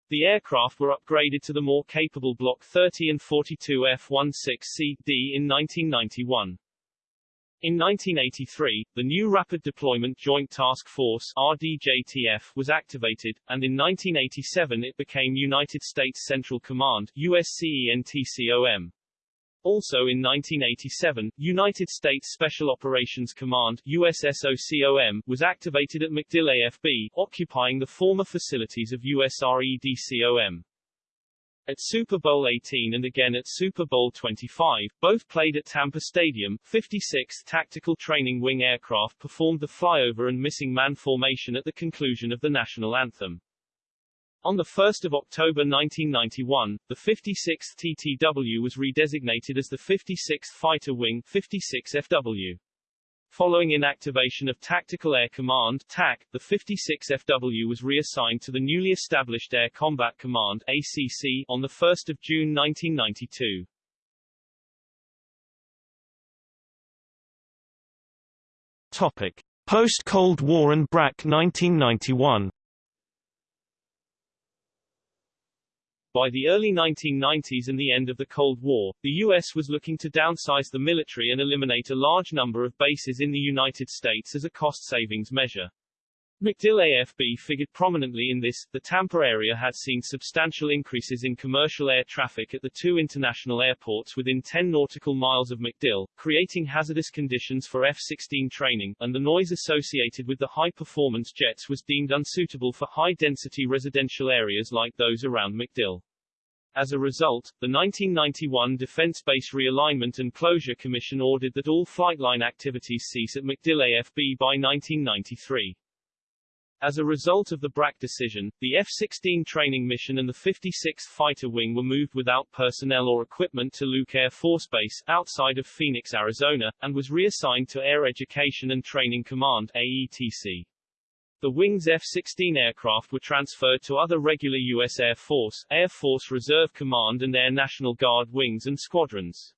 The aircraft were upgraded to the more capable Block 30 and 42 F-16CD in 1991. In 1983, the new Rapid Deployment Joint Task Force RDJTF was activated, and in 1987 it became United States Central Command USCENTCOM. Also in 1987, United States Special Operations Command USSOCOM was activated at MacDill AFB, occupying the former facilities of USREDCOM. At Super Bowl 18 and again at Super Bowl 25, both played at Tampa Stadium, 56th Tactical Training Wing aircraft performed the flyover and missing man formation at the conclusion of the national anthem. On 1 October 1991, the 56th TTW was redesignated as the 56th Fighter Wing 56 FW. Following inactivation of Tactical Air Command TAC, the 56 FW was reassigned to the newly established Air Combat Command ACC on 1 June 1992. Topic: Post-Cold War and BRAC 1991. By the early 1990s and the end of the Cold War, the U.S. was looking to downsize the military and eliminate a large number of bases in the United States as a cost-savings measure. MacDill AFB figured prominently in this. The Tampa area had seen substantial increases in commercial air traffic at the two international airports within 10 nautical miles of MacDill, creating hazardous conditions for F-16 training, and the noise associated with the high-performance jets was deemed unsuitable for high-density residential areas like those around MacDill. As a result, the 1991 Defense Base Realignment and Closure Commission ordered that all flightline activities cease at MacDill AFB by 1993. As a result of the BRAC decision, the F-16 training mission and the 56th Fighter Wing were moved without personnel or equipment to Luke Air Force Base, outside of Phoenix, Arizona, and was reassigned to Air Education and Training Command AETC. The Wing's F-16 aircraft were transferred to other regular U.S. Air Force, Air Force Reserve Command and Air National Guard wings and squadrons.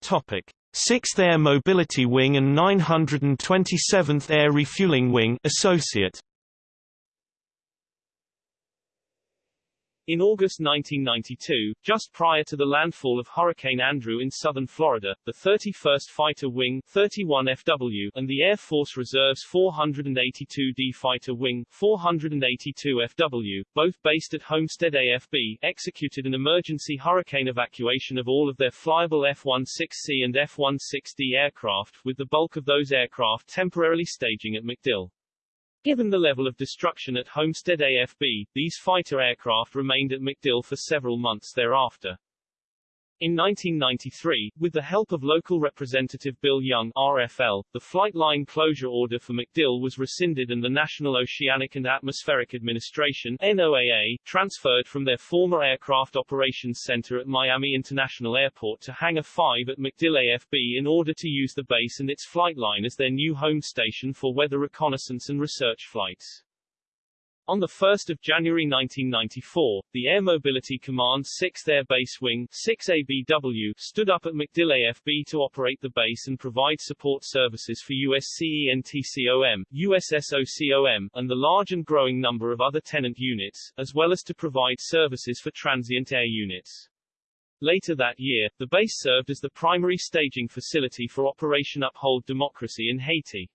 Topic. 6th Air Mobility Wing and 927th Air Refueling Wing Associate In August 1992, just prior to the landfall of Hurricane Andrew in southern Florida, the 31st Fighter Wing 31FW and the Air Force Reserve's 482D Fighter Wing 482FW, both based at Homestead AFB, executed an emergency hurricane evacuation of all of their flyable F-16C and F-16D aircraft, with the bulk of those aircraft temporarily staging at MacDill. Given the level of destruction at Homestead AFB, these fighter aircraft remained at MacDill for several months thereafter. In 1993, with the help of local representative Bill Young RFL, the flight line closure order for MacDill was rescinded and the National Oceanic and Atmospheric Administration NOAA, transferred from their former Aircraft Operations Center at Miami International Airport to Hangar 5 at MacDill AFB in order to use the base and its flight line as their new home station for weather reconnaissance and research flights. On 1 January 1994, the Air Mobility Command's 6th Air Base Wing 6ABW stood up at MacDill AFB to operate the base and provide support services for USCENTCOM, USSOCOM, and the large and growing number of other tenant units, as well as to provide services for transient air units. Later that year, the base served as the primary staging facility for Operation Uphold Democracy in Haiti.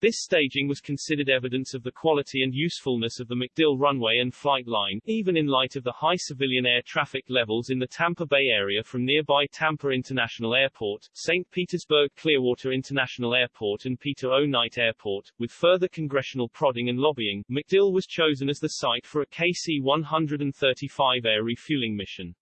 This staging was considered evidence of the quality and usefulness of the MacDill runway and flight line, even in light of the high civilian air traffic levels in the Tampa Bay area from nearby Tampa International Airport, St. Petersburg Clearwater International Airport and Peter O. Knight Airport. With further congressional prodding and lobbying, MacDill was chosen as the site for a KC-135 air refueling mission.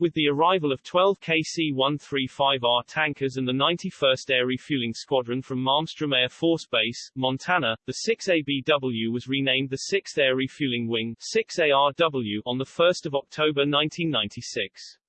With the arrival of 12 KC-135R tankers and the 91st Air Refueling Squadron from Malmstrom Air Force Base, Montana, the 6ABW was renamed the 6th Air Refueling Wing 6ARW on 1 October 1996.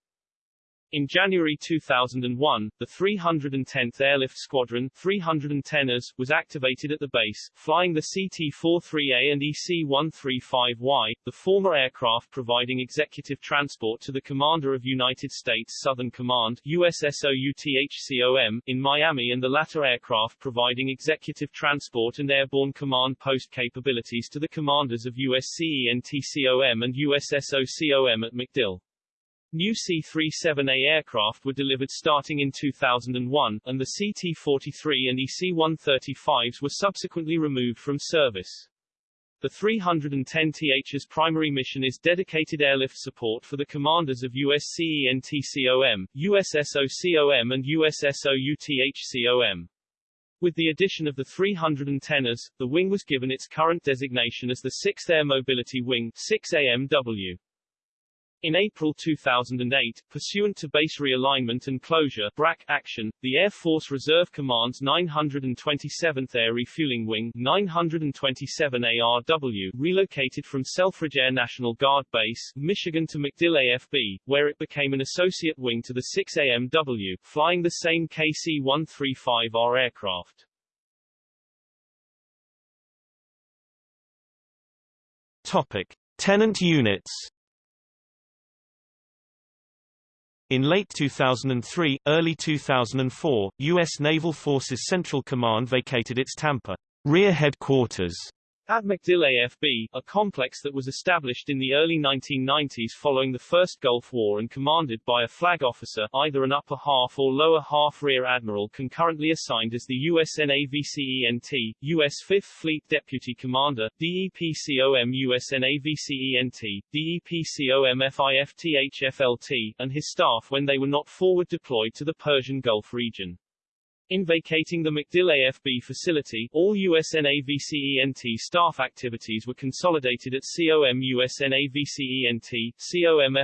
In January 2001, the 310th Airlift Squadron 310ers was activated at the base, flying the CT-43A and EC-135Y, the former aircraft providing executive transport to the Commander of United States Southern Command USSOUTHCOM, in Miami and the latter aircraft providing executive transport and airborne command post capabilities to the commanders of USCENTCOM and USSOCOM at MacDill. New C-37A aircraft were delivered starting in 2001, and the CT-43 and EC-135s were subsequently removed from service. The 310TH's primary mission is dedicated airlift support for the commanders of USCENTCOM, USSOCOM and USSOUTHCOM. With the addition of the 310ers, the wing was given its current designation as the 6th Air Mobility Wing 6AMW. In April 2008, pursuant to base realignment and closure BRAC action, the Air Force Reserve Command's 927th Air Refueling Wing 927 ARW relocated from Selfridge Air National Guard Base, Michigan to MacDill AFB, where it became an associate wing to the 6AMW, flying the same KC-135R aircraft. Topic. Tenant units In late 2003, early 2004, U.S. Naval Forces Central Command vacated its Tampa rear headquarters at MacDill AFB, a complex that was established in the early 1990s following the First Gulf War and commanded by a flag officer, either an upper half or lower half rear admiral concurrently assigned as the USNAVCENT, U.S. 5th Fleet Deputy Commander, DEPCOM USNAVCENT, DEPCOM FIFTHFLT, and his staff when they were not forward deployed to the Persian Gulf region. In vacating the MacDill AFB facility, all USNAVCENT staff activities were consolidated at COM USNAVCENT, COM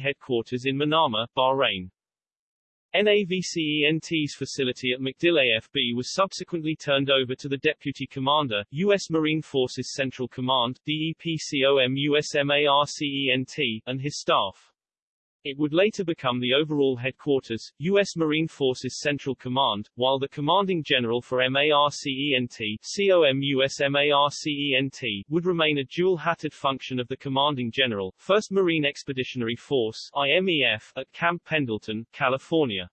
headquarters in Manama, Bahrain. NAVCENT's facility at MacDill AFB was subsequently turned over to the Deputy Commander, U.S. Marine Forces Central Command DEPCOM USMARCENT, and his staff. It would later become the overall headquarters, U.S. Marine Forces Central Command, while the commanding general for MARCENT, would remain a dual-hatted function of the commanding general, 1st Marine Expeditionary Force IMEF, at Camp Pendleton, California.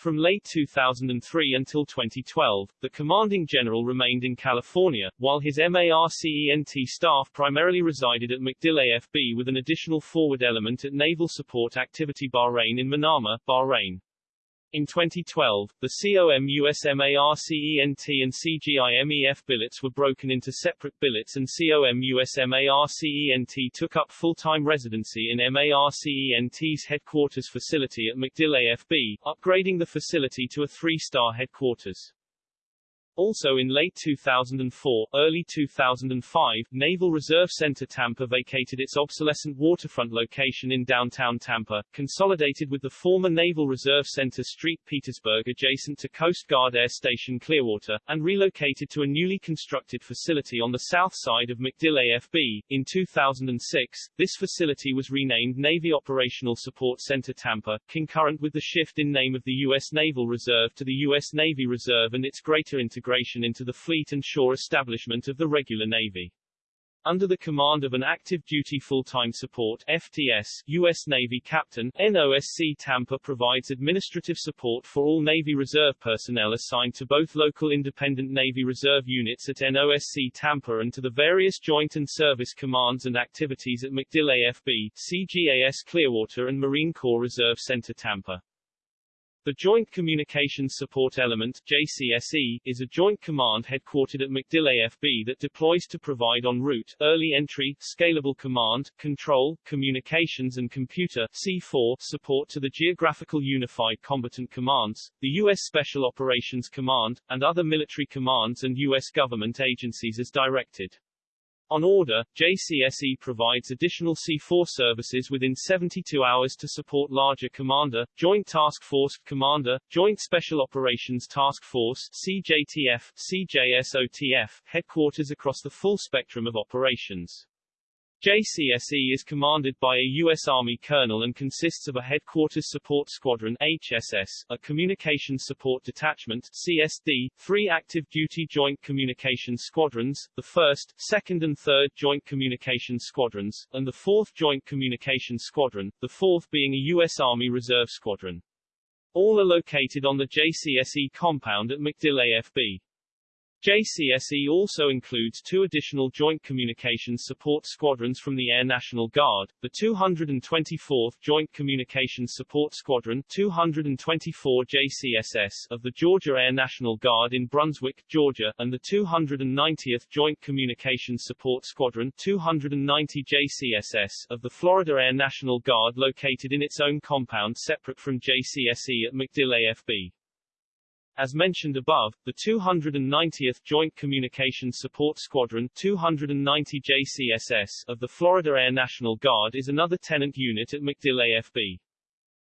From late 2003 until 2012, the commanding general remained in California, while his MARCENT staff primarily resided at MacDill AFB with an additional forward element at Naval Support Activity Bahrain in Manama, Bahrain. In 2012, the COM USMARCENT and CGIMEF billets were broken into separate billets and COM USMARCENT took up full-time residency in MARCENT's headquarters facility at MacDill AFB, upgrading the facility to a three-star headquarters. Also in late 2004, early 2005, Naval Reserve Center Tampa vacated its obsolescent waterfront location in downtown Tampa, consolidated with the former Naval Reserve Center Street Petersburg adjacent to Coast Guard Air Station Clearwater, and relocated to a newly constructed facility on the south side of MacDill AFB. In 2006, this facility was renamed Navy Operational Support Center Tampa, concurrent with the shift in name of the U.S. Naval Reserve to the U.S. Navy Reserve and its greater integration integration into the fleet and shore establishment of the regular Navy. Under the command of an active duty full-time support FTS, U.S. Navy Captain, NOSC Tampa provides administrative support for all Navy Reserve personnel assigned to both local independent Navy Reserve units at NOSC Tampa and to the various joint and service commands and activities at MacDill AFB, CGAS Clearwater and Marine Corps Reserve Center Tampa. The Joint Communications Support Element JCSE, is a joint command headquartered at MacDill AFB that deploys to provide en route, early entry, scalable command, control, communications and computer C4 support to the Geographical Unified Combatant Commands, the U.S. Special Operations Command, and other military commands and U.S. government agencies as directed. On order, JCSE provides additional C4 services within 72 hours to support larger Commander, Joint Task Force, Commander, Joint Special Operations Task Force CJTF, CJSOTF, headquarters across the full spectrum of operations. JCSE is commanded by a U.S. Army colonel and consists of a Headquarters Support Squadron HSS, a Communications Support Detachment CSD, three active duty Joint Communications Squadrons, the 1st, 2nd and 3rd Joint Communications Squadrons, and the 4th Joint Communications Squadron, the 4th being a U.S. Army Reserve Squadron. All are located on the JCSE compound at MacDill AFB. JCSE also includes two additional Joint Communications Support Squadrons from the Air National Guard, the 224th Joint Communications Support Squadron 224 JCSS of the Georgia Air National Guard in Brunswick, Georgia, and the 290th Joint Communications Support Squadron 290 JCSS of the Florida Air National Guard located in its own compound separate from JCSE at MacDill AFB. As mentioned above, the 290th Joint Communications Support Squadron 290 JCSS of the Florida Air National Guard is another tenant unit at MacDill AFB.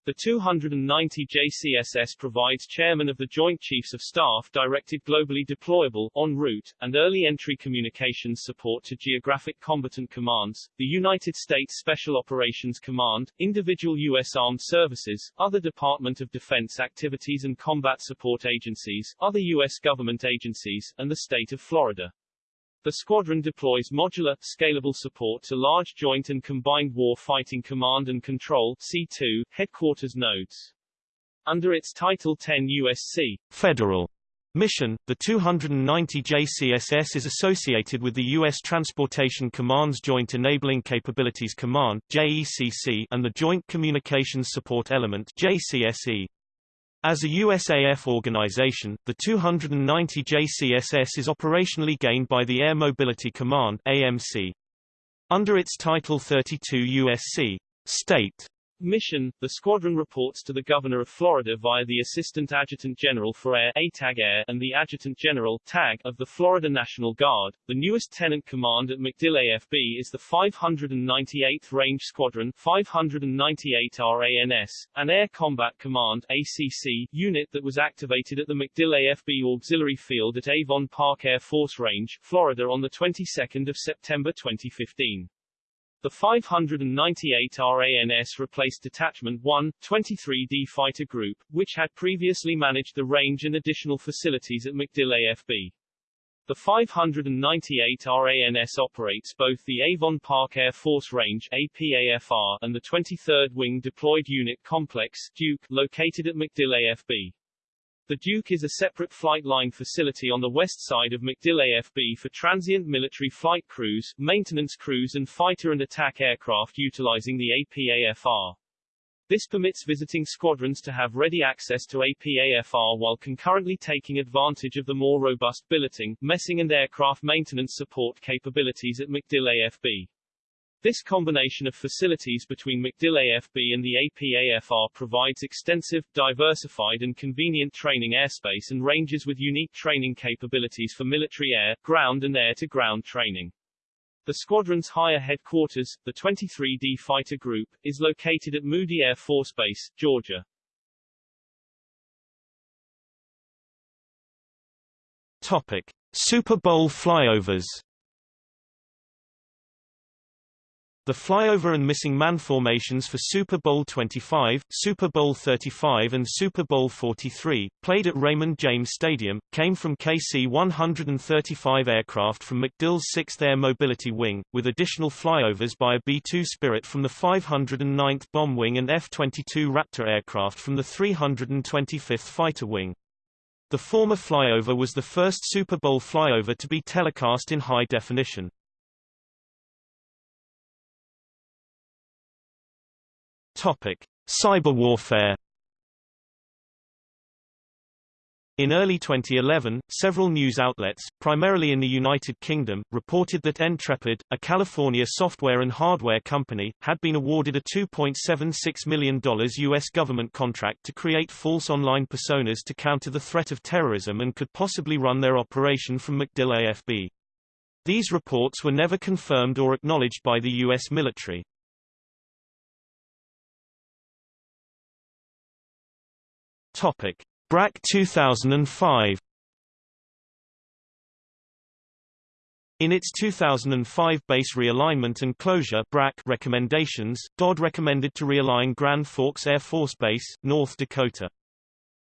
The 290 JCSS provides Chairman of the Joint Chiefs of Staff directed globally deployable, en route, and early entry communications support to geographic combatant commands, the United States Special Operations Command, individual U.S. Armed Services, other Department of Defense activities and combat support agencies, other U.S. government agencies, and the state of Florida. The squadron deploys modular, scalable support to large joint and combined war fighting command and control C2, headquarters nodes. Under its Title 10 USC federal mission, the 290 JCSS is associated with the U.S. Transportation Command's Joint Enabling Capabilities Command JECC, and the Joint Communications Support Element JCSE. As a USAF organization, the 290 JCSS is operationally gained by the Air Mobility Command AMC. Under its Title 32 USC state Mission The squadron reports to the Governor of Florida via the Assistant Adjutant General for Air ATAG Air and the Adjutant General TAG of the Florida National Guard. The newest tenant command at MacDill AFB is the 598th Range Squadron 598 RANS, an Air Combat Command ACC unit that was activated at the MacDill AFB Auxiliary Field at Avon Park Air Force Range, Florida on the 22nd of September 2015. The 598 RANS replaced Detachment 1, 23D Fighter Group, which had previously managed the range and additional facilities at MacDill AFB. The 598 RANS operates both the Avon Park Air Force Range APAFR and the 23rd Wing Deployed Unit Complex Duke, located at MacDill AFB. The Duke is a separate flight line facility on the west side of MacDill AFB for transient military flight crews, maintenance crews and fighter and attack aircraft utilizing the APAFR. This permits visiting squadrons to have ready access to APAFR while concurrently taking advantage of the more robust billeting, messing and aircraft maintenance support capabilities at MacDill AFB. This combination of facilities between MacDill AFB and the APAFR provides extensive, diversified and convenient training airspace and ranges with unique training capabilities for military air, ground and air-to-ground training. The squadron's higher headquarters, the 23D Fighter Group, is located at Moody Air Force Base, Georgia. Topic: Super Bowl flyovers The flyover and missing man formations for Super Bowl 25, Super Bowl 35 and Super Bowl 43, played at Raymond James Stadium, came from KC-135 aircraft from MacDill's 6th Air Mobility Wing, with additional flyovers by a B-2 Spirit from the 509th Bomb Wing and F-22 Raptor aircraft from the 325th Fighter Wing. The former flyover was the first Super Bowl flyover to be telecast in high definition. Topic: Cyber warfare. In early 2011, several news outlets, primarily in the United Kingdom, reported that Ntrepid, a California software and hardware company, had been awarded a $2.76 million U.S. government contract to create false online personas to counter the threat of terrorism and could possibly run their operation from MacDill AFB. These reports were never confirmed or acknowledged by the U.S. military. Topic: BRAC 2005. In its 2005 base realignment and closure BRAC recommendations, DoD recommended to realign Grand Forks Air Force Base, North Dakota.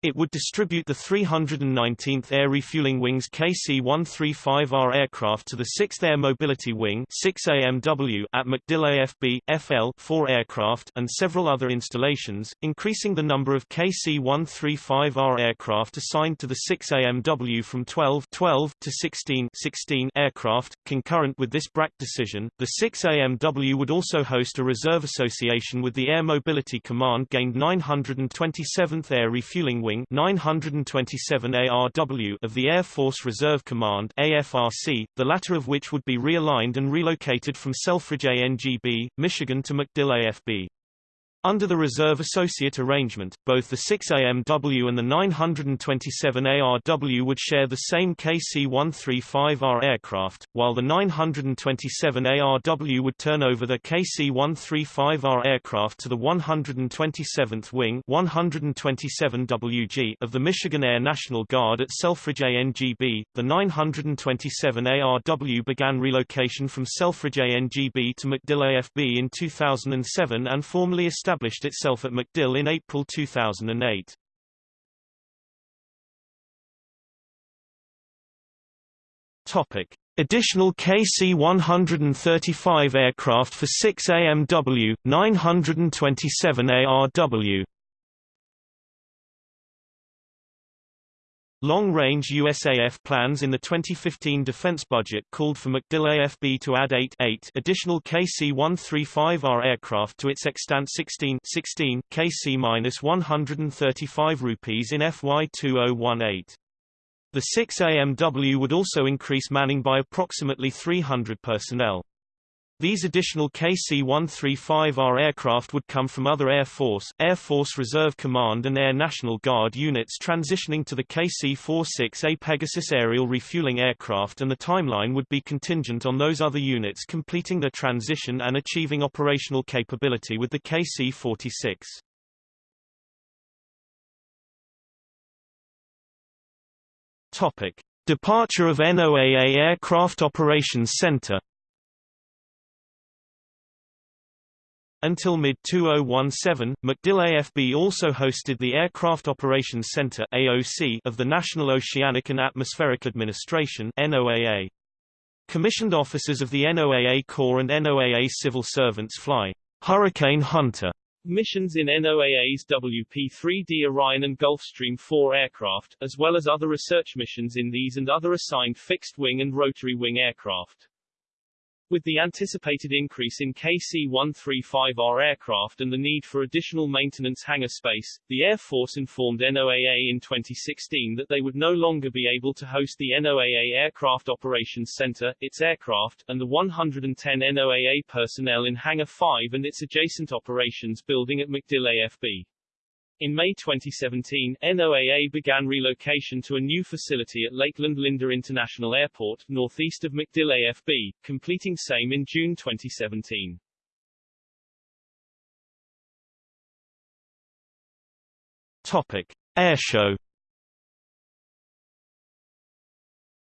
It would distribute the 319th Air Refueling Wing's KC-135R aircraft to the 6th Air Mobility Wing 6AMW at MacDill AFB, FL 4 aircraft and several other installations, increasing the number of KC-135R aircraft assigned to the 6AMW from 12, 12 to 16, 16 aircraft. Concurrent with this BRAC decision, the 6AMW would also host a reserve association with the Air Mobility Command gained 927th Air Refueling Wing Wing 927 ARW of the Air Force Reserve Command AFRC, the latter of which would be realigned and relocated from Selfridge ANGB, Michigan to MacDill AFB. Under the Reserve Associate Arrangement, both the 6AMW and the 927 ARW would share the same KC-135R aircraft, while the 927 ARW would turn over the KC-135R aircraft to the 127th Wing 127WG of the Michigan Air National Guard at Selfridge ANGB. The 927 ARW began relocation from Selfridge ANGB to MacDill AFB in 2007 and formally established established itself at MacDill in April 2008. Topic: Additional KC-135 aircraft for 6 AMW, 927 ARW. Long-range USAF plans in the 2015 defense budget called for MacDill AFB to add 8, 8 additional KC-135R aircraft to its extant 16, 16 KC-135 rupees in FY 2018. The 6 AMW would also increase manning by approximately 300 personnel. These additional KC-135R aircraft would come from other Air Force, Air Force Reserve Command and Air National Guard units transitioning to the KC-46A Pegasus aerial refueling aircraft and the timeline would be contingent on those other units completing their transition and achieving operational capability with the KC-46. Topic. Departure of NOAA Aircraft Operations Center Until mid-2017, MacDill AFB also hosted the Aircraft Operations Center AOC of the National Oceanic and Atmospheric Administration NOAA. Commissioned officers of the NOAA Corps and NOAA civil servants fly Hurricane Hunter missions in NOAA's WP-3D Orion and Gulfstream 4 aircraft, as well as other research missions in these and other assigned fixed-wing and rotary-wing aircraft. With the anticipated increase in KC-135R aircraft and the need for additional maintenance hangar space, the Air Force informed NOAA in 2016 that they would no longer be able to host the NOAA Aircraft Operations Center, its aircraft, and the 110 NOAA personnel in Hangar 5 and its adjacent operations building at MacDill AFB. In May 2017, NOAA began relocation to a new facility at Lakeland Linder International Airport, northeast of MacDill AFB, completing same in June 2017. Topic: Airshow.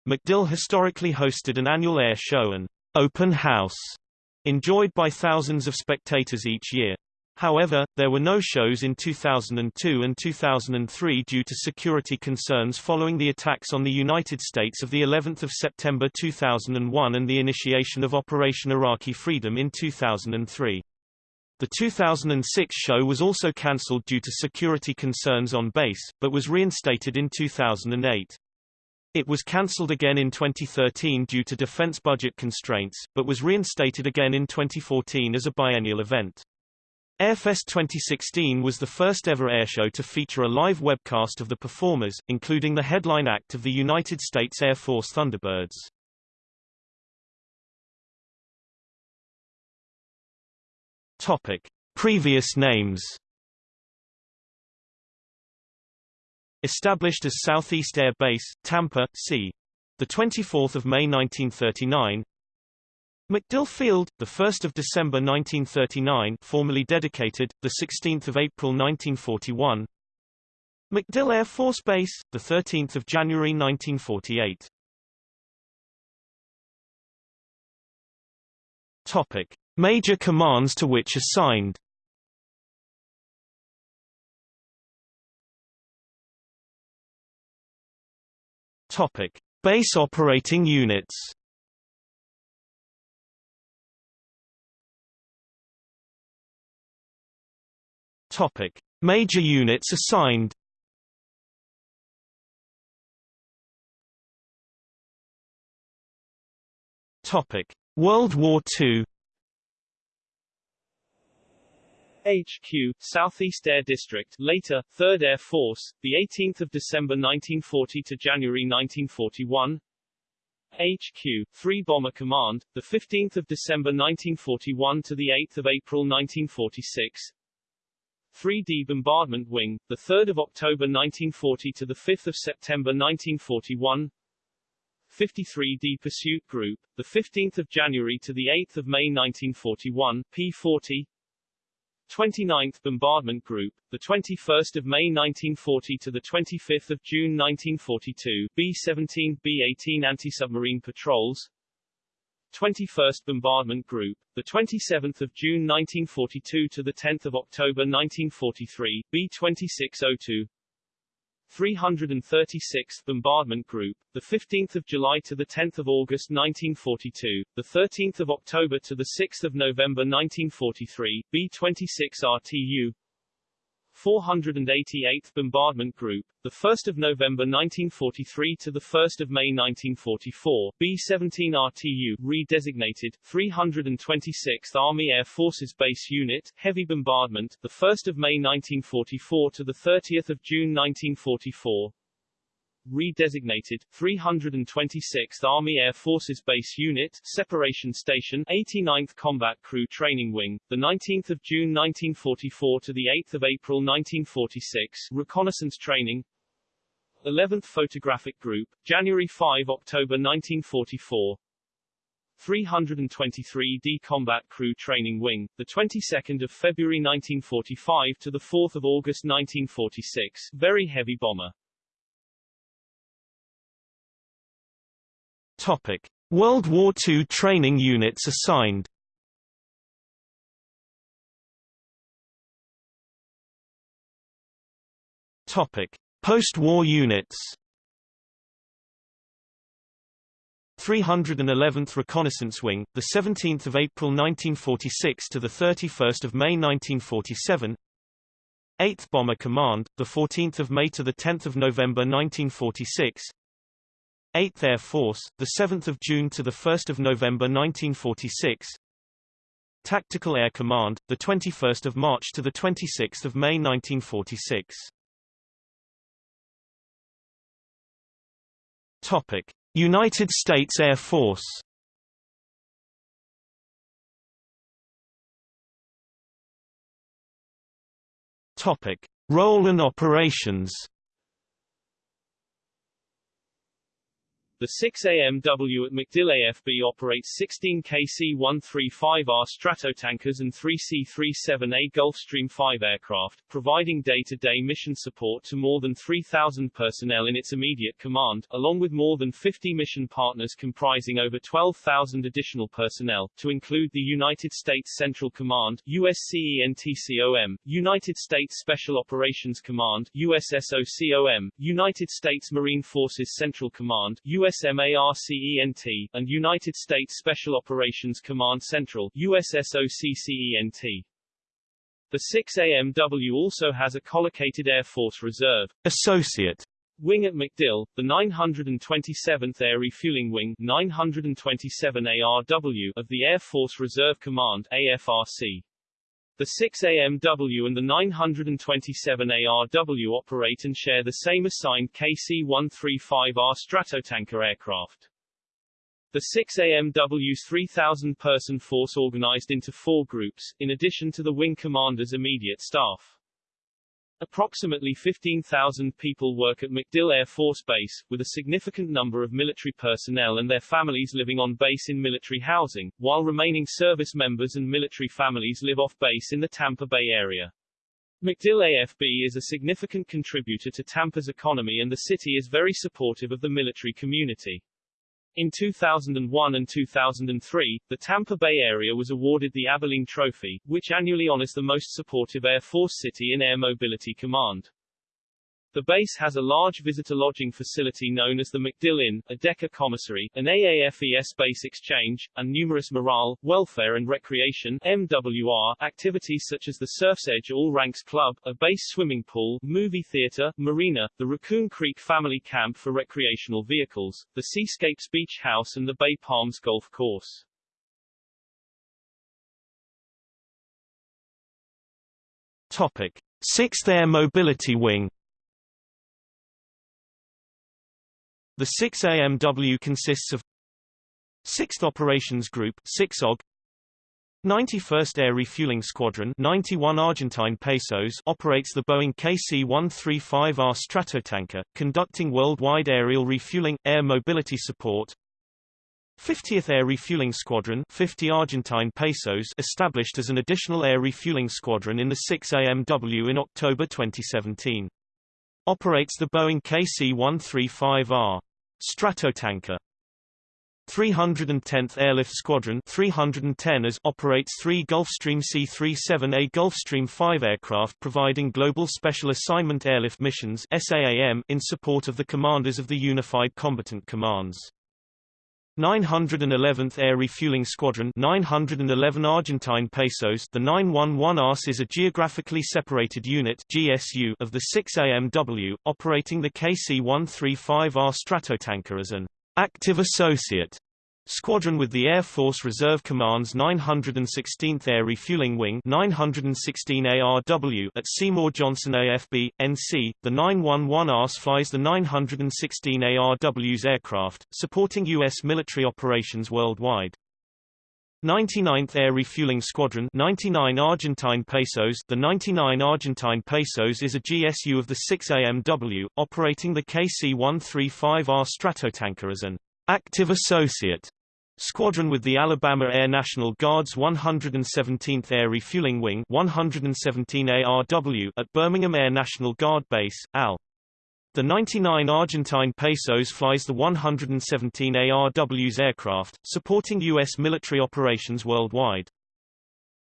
MacDill historically hosted an annual air show and open house, enjoyed by thousands of spectators each year. However, there were no shows in 2002 and 2003 due to security concerns following the attacks on the United States of the 11th of September 2001 and the initiation of Operation Iraqi Freedom in 2003. The 2006 show was also cancelled due to security concerns on base, but was reinstated in 2008. It was cancelled again in 2013 due to defense budget constraints, but was reinstated again in 2014 as a biennial event. Airfest 2016 was the first ever airshow to feature a live webcast of the performers, including the headline act of the United States Air Force Thunderbirds. Topic: Previous names. Established as Southeast Air Base, Tampa, c. The 24th of May 1939. MacDill Field, the 1st of December 1939, formally dedicated, the 16th of April 1941. MacDill Air Force Base, the 13th of January 1948. Topic: Major commands to which assigned. Topic: Base operating units. Topic: Major units assigned. Topic: World War II. HQ, Southeast Air District, later 3rd Air Force, the 18th of December 1940 to January 1941. HQ, 3 Bomber Command, the 15th of December 1941 to the 8th of April 1946. 3D Bombardment Wing, the 3rd of October 1940 to the 5th of September 1941. 53D Pursuit Group, the 15th of January to the 8th of May 1941, P40. 29th Bombardment Group, the 21st of May 1940 to the 25th of June 1942, B-17, B-18 anti-submarine patrols. 21st Bombardment Group, the 27th of June 1942 to the 10th of October 1943, B2602. 336th Bombardment Group, the 15th of July to the 10th of August 1942, the 13th of October to the 6th of November 1943, B26 RTU. 488th Bombardment Group, the 1st of November 1943 to the 1st of May 1944, B-17 RTU, redesignated 326th Army Air Forces Base Unit, Heavy Bombardment, the 1st of May 1944 to the 30th of June 1944. Redesignated, 326th Army Air Forces Base Unit, Separation Station, 89th Combat Crew Training Wing, the 19th of June 1944 to the 8th of April 1946, Reconnaissance Training, 11th Photographic Group, January 5 October 1944, 323d Combat Crew Training Wing, the 22nd of February 1945 to the 4th of August 1946, very heavy bomber. Topic: World War II training units assigned. Topic: Post-war units. 311th Reconnaissance Wing, the 17th of April 1946 to the 31st of May 1947. 8th Bomber Command, the 14th of May to the 10th of November 1946. 8th Air Force, the 7th of June to the 1st of November 1946. Tactical Air Command, the 21st of March to the 26th of May 1946. Topic: United States Air Force Topic: Role and operations. The 6AMW at MacDill AFB operates 16 KC-135R Stratotankers and 3 C-37A Gulfstream 5 aircraft, providing day-to-day -day mission support to more than 3,000 personnel in its immediate command, along with more than 50 mission partners comprising over 12,000 additional personnel, to include the United States Central Command USCENTCOM, United States Special Operations Command USSOCOM, United States Marine Forces Central Command US USMARCENT, and United States Special Operations Command Central USSOCCENT. The 6AMW also has a collocated Air Force Reserve Associate Wing at MacDill, the 927th Air Refueling Wing 927 ARW of the Air Force Reserve Command AFRC. The 6AMW and the 927 ARW operate and share the same assigned KC-135R Stratotanker aircraft. The 6AMW's 3,000-person force organized into four groups, in addition to the wing commander's immediate staff. Approximately 15,000 people work at MacDill Air Force Base, with a significant number of military personnel and their families living on base in military housing, while remaining service members and military families live off base in the Tampa Bay area. MacDill AFB is a significant contributor to Tampa's economy and the city is very supportive of the military community. In 2001 and 2003, the Tampa Bay area was awarded the Abilene Trophy, which annually honors the most supportive Air Force city in Air Mobility Command. The base has a large visitor lodging facility known as the MacDill Inn, a DeCA commissary, an AAFES base exchange, and numerous morale, welfare and recreation MWR activities such as the Surf's Edge All Ranks Club, a base swimming pool, movie theater, marina, the Raccoon Creek Family Camp for recreational vehicles, the Seascapes Beach House and the Bay Palms Golf Course. Topic: 6th Air Mobility Wing The 6AMW consists of 6th Operations Group 6OG 91st Air Refueling Squadron 91 Argentine pesos operates the Boeing KC-135R Stratotanker, conducting worldwide aerial refueling, air mobility support 50th Air Refueling Squadron 50 Argentine pesos established as an additional air refueling squadron in the 6AMW in October 2017. Operates the Boeing KC-135R Stratotanker. 310th Airlift Squadron 310 as operates three Gulfstream C-37A Gulfstream 5 aircraft providing Global Special Assignment Airlift Missions SAAM in support of the commanders of the Unified Combatant Commands. 911th Air Refueling Squadron 911 Argentine pesos The 911 ARS is a geographically separated unit GSU of the 6AMW, operating the KC-135R Stratotanker as an active associate Squadron with the Air Force Reserve Command's 916th Air Refueling Wing 916 ARW at Seymour Johnson AFB, NC. The 911RS flies the 916 ARW's aircraft, supporting U.S. military operations worldwide. 99th Air Refueling Squadron 99 Argentine Pesos The 99 Argentine Pesos is a GSU of the 6 AMW, operating the KC-135R Stratotanker as an active associate Squadron with the Alabama Air National Guard's 117th Air Refueling Wing 117 ARW at Birmingham Air National Guard Base, AL. The 99 Argentine Pesos flies the 117 ARW's aircraft, supporting U.S. military operations worldwide.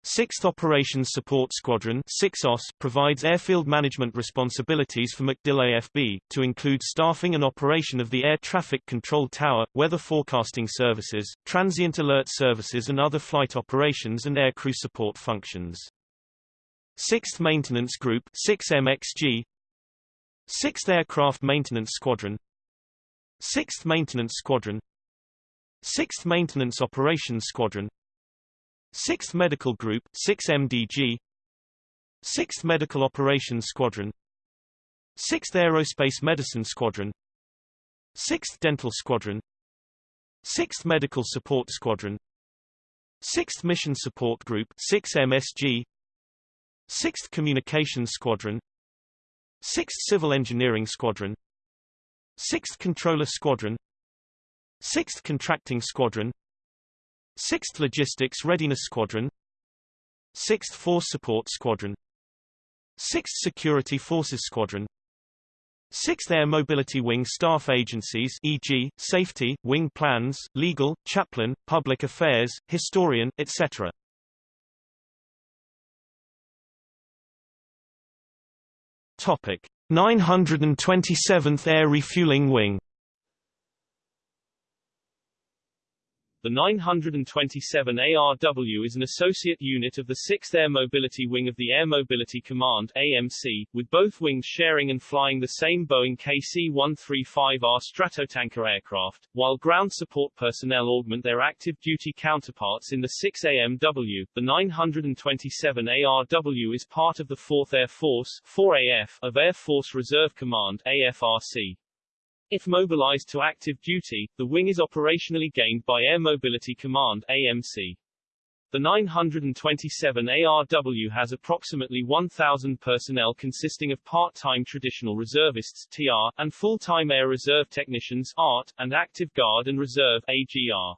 6th Operations Support Squadron 6OS provides airfield management responsibilities for MacDill AFB, to include staffing and operation of the air traffic control tower, weather forecasting services, transient alert services and other flight operations and aircrew support functions. 6th Maintenance Group 6MXG 6th Aircraft Maintenance Squadron. 6th Maintenance Squadron. 6th Maintenance Operations Squadron 6th Medical Group 6MDG 6th Medical Operations Squadron 6th Aerospace Medicine Squadron 6th Dental Squadron 6th Medical Support Squadron 6th Mission Support Group 6MSG 6th Communications Squadron 6th Civil Engineering Squadron 6th Controller Squadron 6th Contracting Squadron 6th Logistics Readiness Squadron. 6th Force Support Squadron. 6th Security Forces Squadron. 6th Air Mobility Wing staff agencies e.g., safety, wing plans, legal, chaplain, public affairs, historian, etc. Topic: 927th Air Refueling Wing The 927 ARW is an associate unit of the 6th Air Mobility Wing of the Air Mobility Command AMC, with both wings sharing and flying the same Boeing KC-135R Stratotanker aircraft, while ground support personnel augment their active duty counterparts in the 6 AMW. The 927 ARW is part of the 4th Air Force 4AF of Air Force Reserve Command AFRC. If mobilized to active duty, the wing is operationally gained by Air Mobility Command AMC. The 927 ARW has approximately 1,000 personnel consisting of part-time traditional reservists TR, and full-time air reserve technicians ART, and active guard and reserve AGR.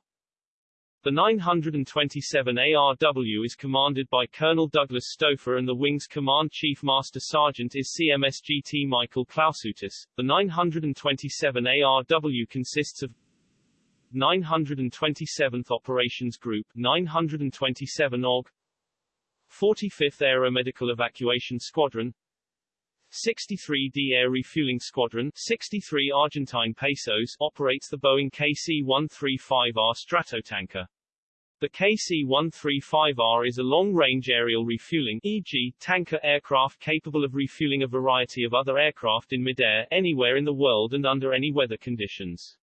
The 927 ARW is commanded by Colonel Douglas Stouffer and the wing's Command Chief Master Sergeant is CMSGT Michael Klausutis. The 927 ARW consists of 927th Operations Group 927 OG 45th Aeromedical Evacuation Squadron 63d Air Refueling Squadron 63 Argentine Pesos operates the Boeing KC-135R Stratotanker. The KC-135R is a long-range aerial refueling e.g., tanker aircraft capable of refueling a variety of other aircraft in midair, anywhere in the world and under any weather conditions.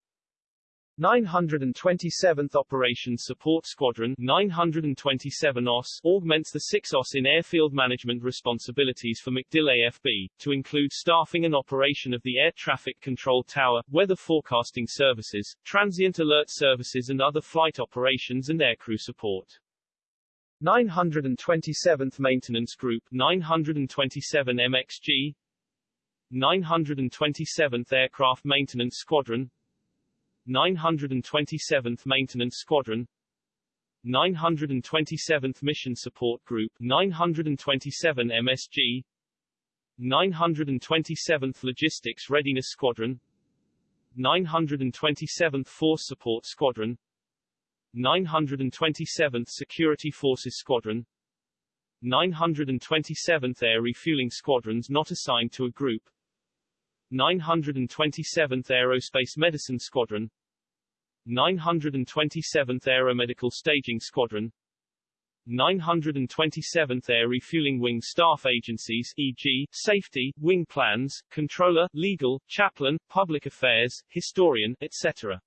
927th Operations Support Squadron 927 OS augments the 6 OS in airfield management responsibilities for MacDill AFB, to include staffing and operation of the air traffic control tower, weather forecasting services, transient alert services and other flight operations and aircrew support. 927th Maintenance Group 927 MXG 927th Aircraft Maintenance Squadron 927th Maintenance Squadron 927th Mission Support Group 927 MSG 927th Logistics Readiness Squadron 927th Force Support Squadron 927th Security Forces Squadron 927th Air Refueling Squadrons not assigned to a group 927th Aerospace Medicine Squadron 927th Aeromedical Staging Squadron 927th Air Refueling Wing Staff Agencies e.g., Safety, Wing Plans, Controller, Legal, Chaplain, Public Affairs, Historian, etc.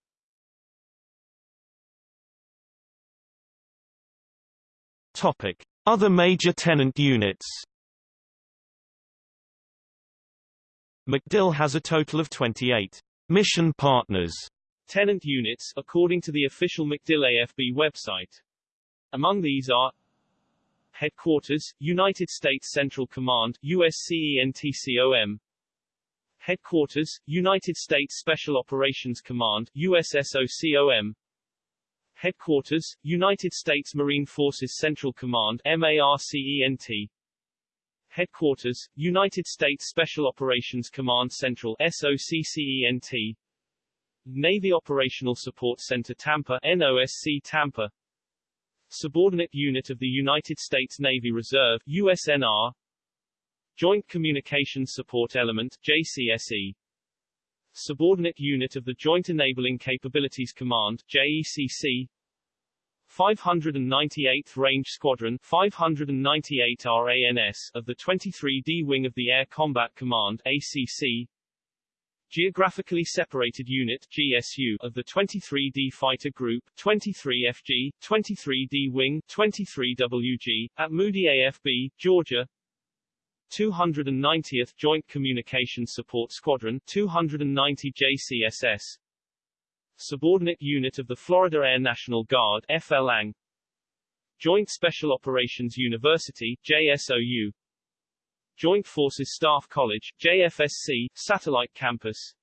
Topic. Other major tenant units MacDill has a total of 28 mission partners. Tenant units, according to the official MacDill AFB website. Among these are Headquarters, United States Central Command USCENTCOM Headquarters, United States Special Operations Command USSOCOM Headquarters, United States Marine Forces Central Command MARCENT Headquarters, United States Special Operations Command Central SOCCENT Navy Operational Support Center Tampa NOSC Tampa. Subordinate Unit of the United States Navy Reserve USNR Joint Communications Support Element JCSE Subordinate Unit of the Joint Enabling Capabilities Command JECC 598th Range Squadron 598 RANS of the 23D Wing of the Air Combat Command ACC Geographically Separated Unit GSU of the 23D Fighter Group 23FG 23D Wing 23WG at Moody AFB Georgia. 290th Joint Communications Support Squadron 290 JCSS Subordinate Unit of the Florida Air National Guard FLANG Joint Special Operations University JSOU Joint Forces Staff College JFSC Satellite Campus.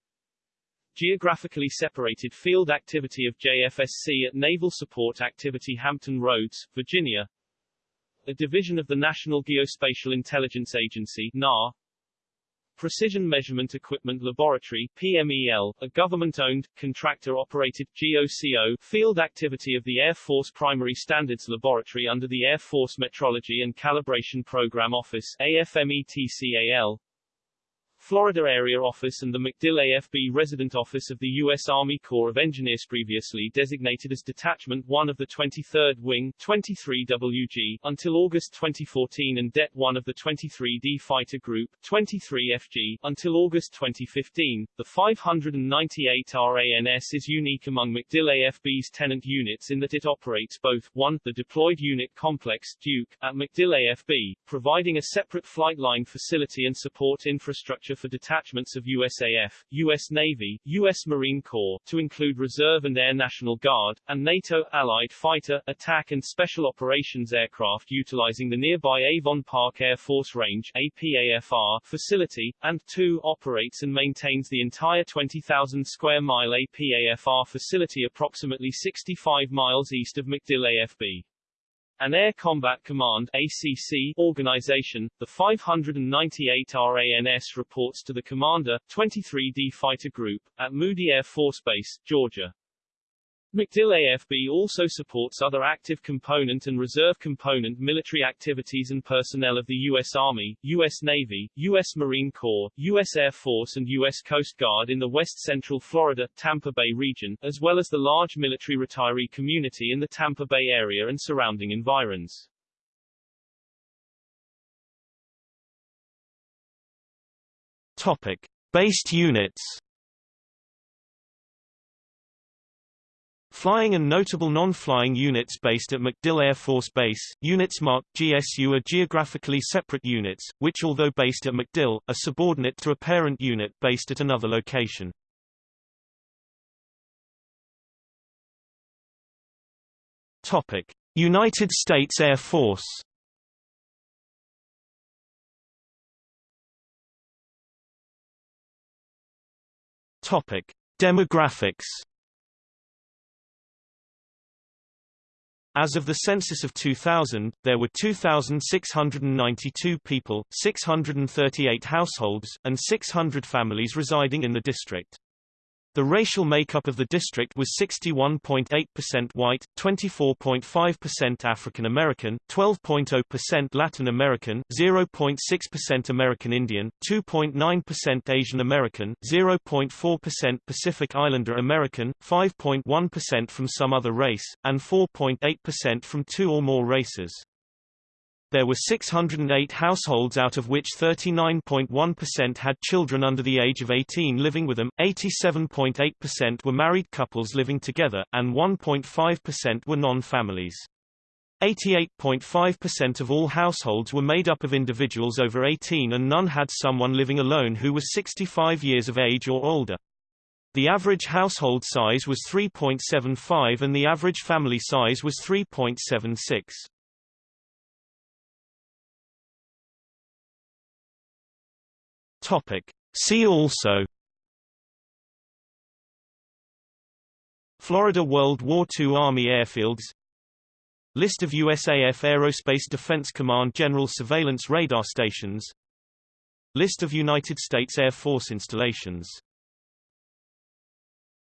Geographically separated field activity of JFSC at Naval Support Activity Hampton Roads, Virginia. A division of the National Geospatial Intelligence Agency NAR, Precision Measurement Equipment Laboratory PMEL, a government-owned, contractor-operated GOCO field activity of the Air Force Primary Standards Laboratory under the Air Force Metrology and Calibration Program Office AFMETCAL, Florida Area Office and the MacDill AFB Resident Office of the U.S. Army Corps of Engineers previously designated as Detachment 1 of the 23rd Wing 23WG until August 2014 and Det 1 of the 23D Fighter Group 23FG until August 2015. The 598 RANS is unique among MacDill AFB's tenant units in that it operates both 1. the deployed unit complex Duke at MacDill AFB, providing a separate flight line facility and support infrastructure for detachments of USAF, U.S. Navy, U.S. Marine Corps, to include Reserve and Air National Guard, and NATO, Allied fighter, attack and special operations aircraft utilizing the nearby Avon Park Air Force Range APAFR, facility, and 2. operates and maintains the entire 20,000 square mile APAFR facility approximately 65 miles east of MacDill AFB. An Air Combat Command ACC organization, the 598 RANS reports to the Commander, 23D Fighter Group, at Moody Air Force Base, Georgia. MacDill AFB also supports other active component and reserve component military activities and personnel of the U.S. Army, U.S. Navy, U.S. Marine Corps, U.S. Air Force and U.S. Coast Guard in the west-central Florida, Tampa Bay region, as well as the large military retiree community in the Tampa Bay area and surrounding environs. Topic. Based units Flying and notable non-flying units based at MacDill Air Force Base, units marked GSU are geographically separate units, which although based at MacDill, are subordinate to a parent unit based at another location. Topic: United States Air Force. Topic: Demographics. As of the census of 2000, there were 2,692 people, 638 households, and 600 families residing in the district. The racial makeup of the district was 61.8% white, 24.5% African American, 12.0% Latin American, 0.6% American Indian, 2.9% Asian American, 0.4% Pacific Islander American, 5.1% from some other race, and 4.8% from two or more races. There were 608 households out of which 39.1% had children under the age of 18 living with them, 87.8% were married couples living together, and 1.5% were non-families. 88.5% of all households were made up of individuals over 18 and none had someone living alone who was 65 years of age or older. The average household size was 3.75 and the average family size was 3.76. Topic. See also Florida World War II Army airfields List of USAF Aerospace Defense Command General Surveillance Radar Stations List of United States Air Force installations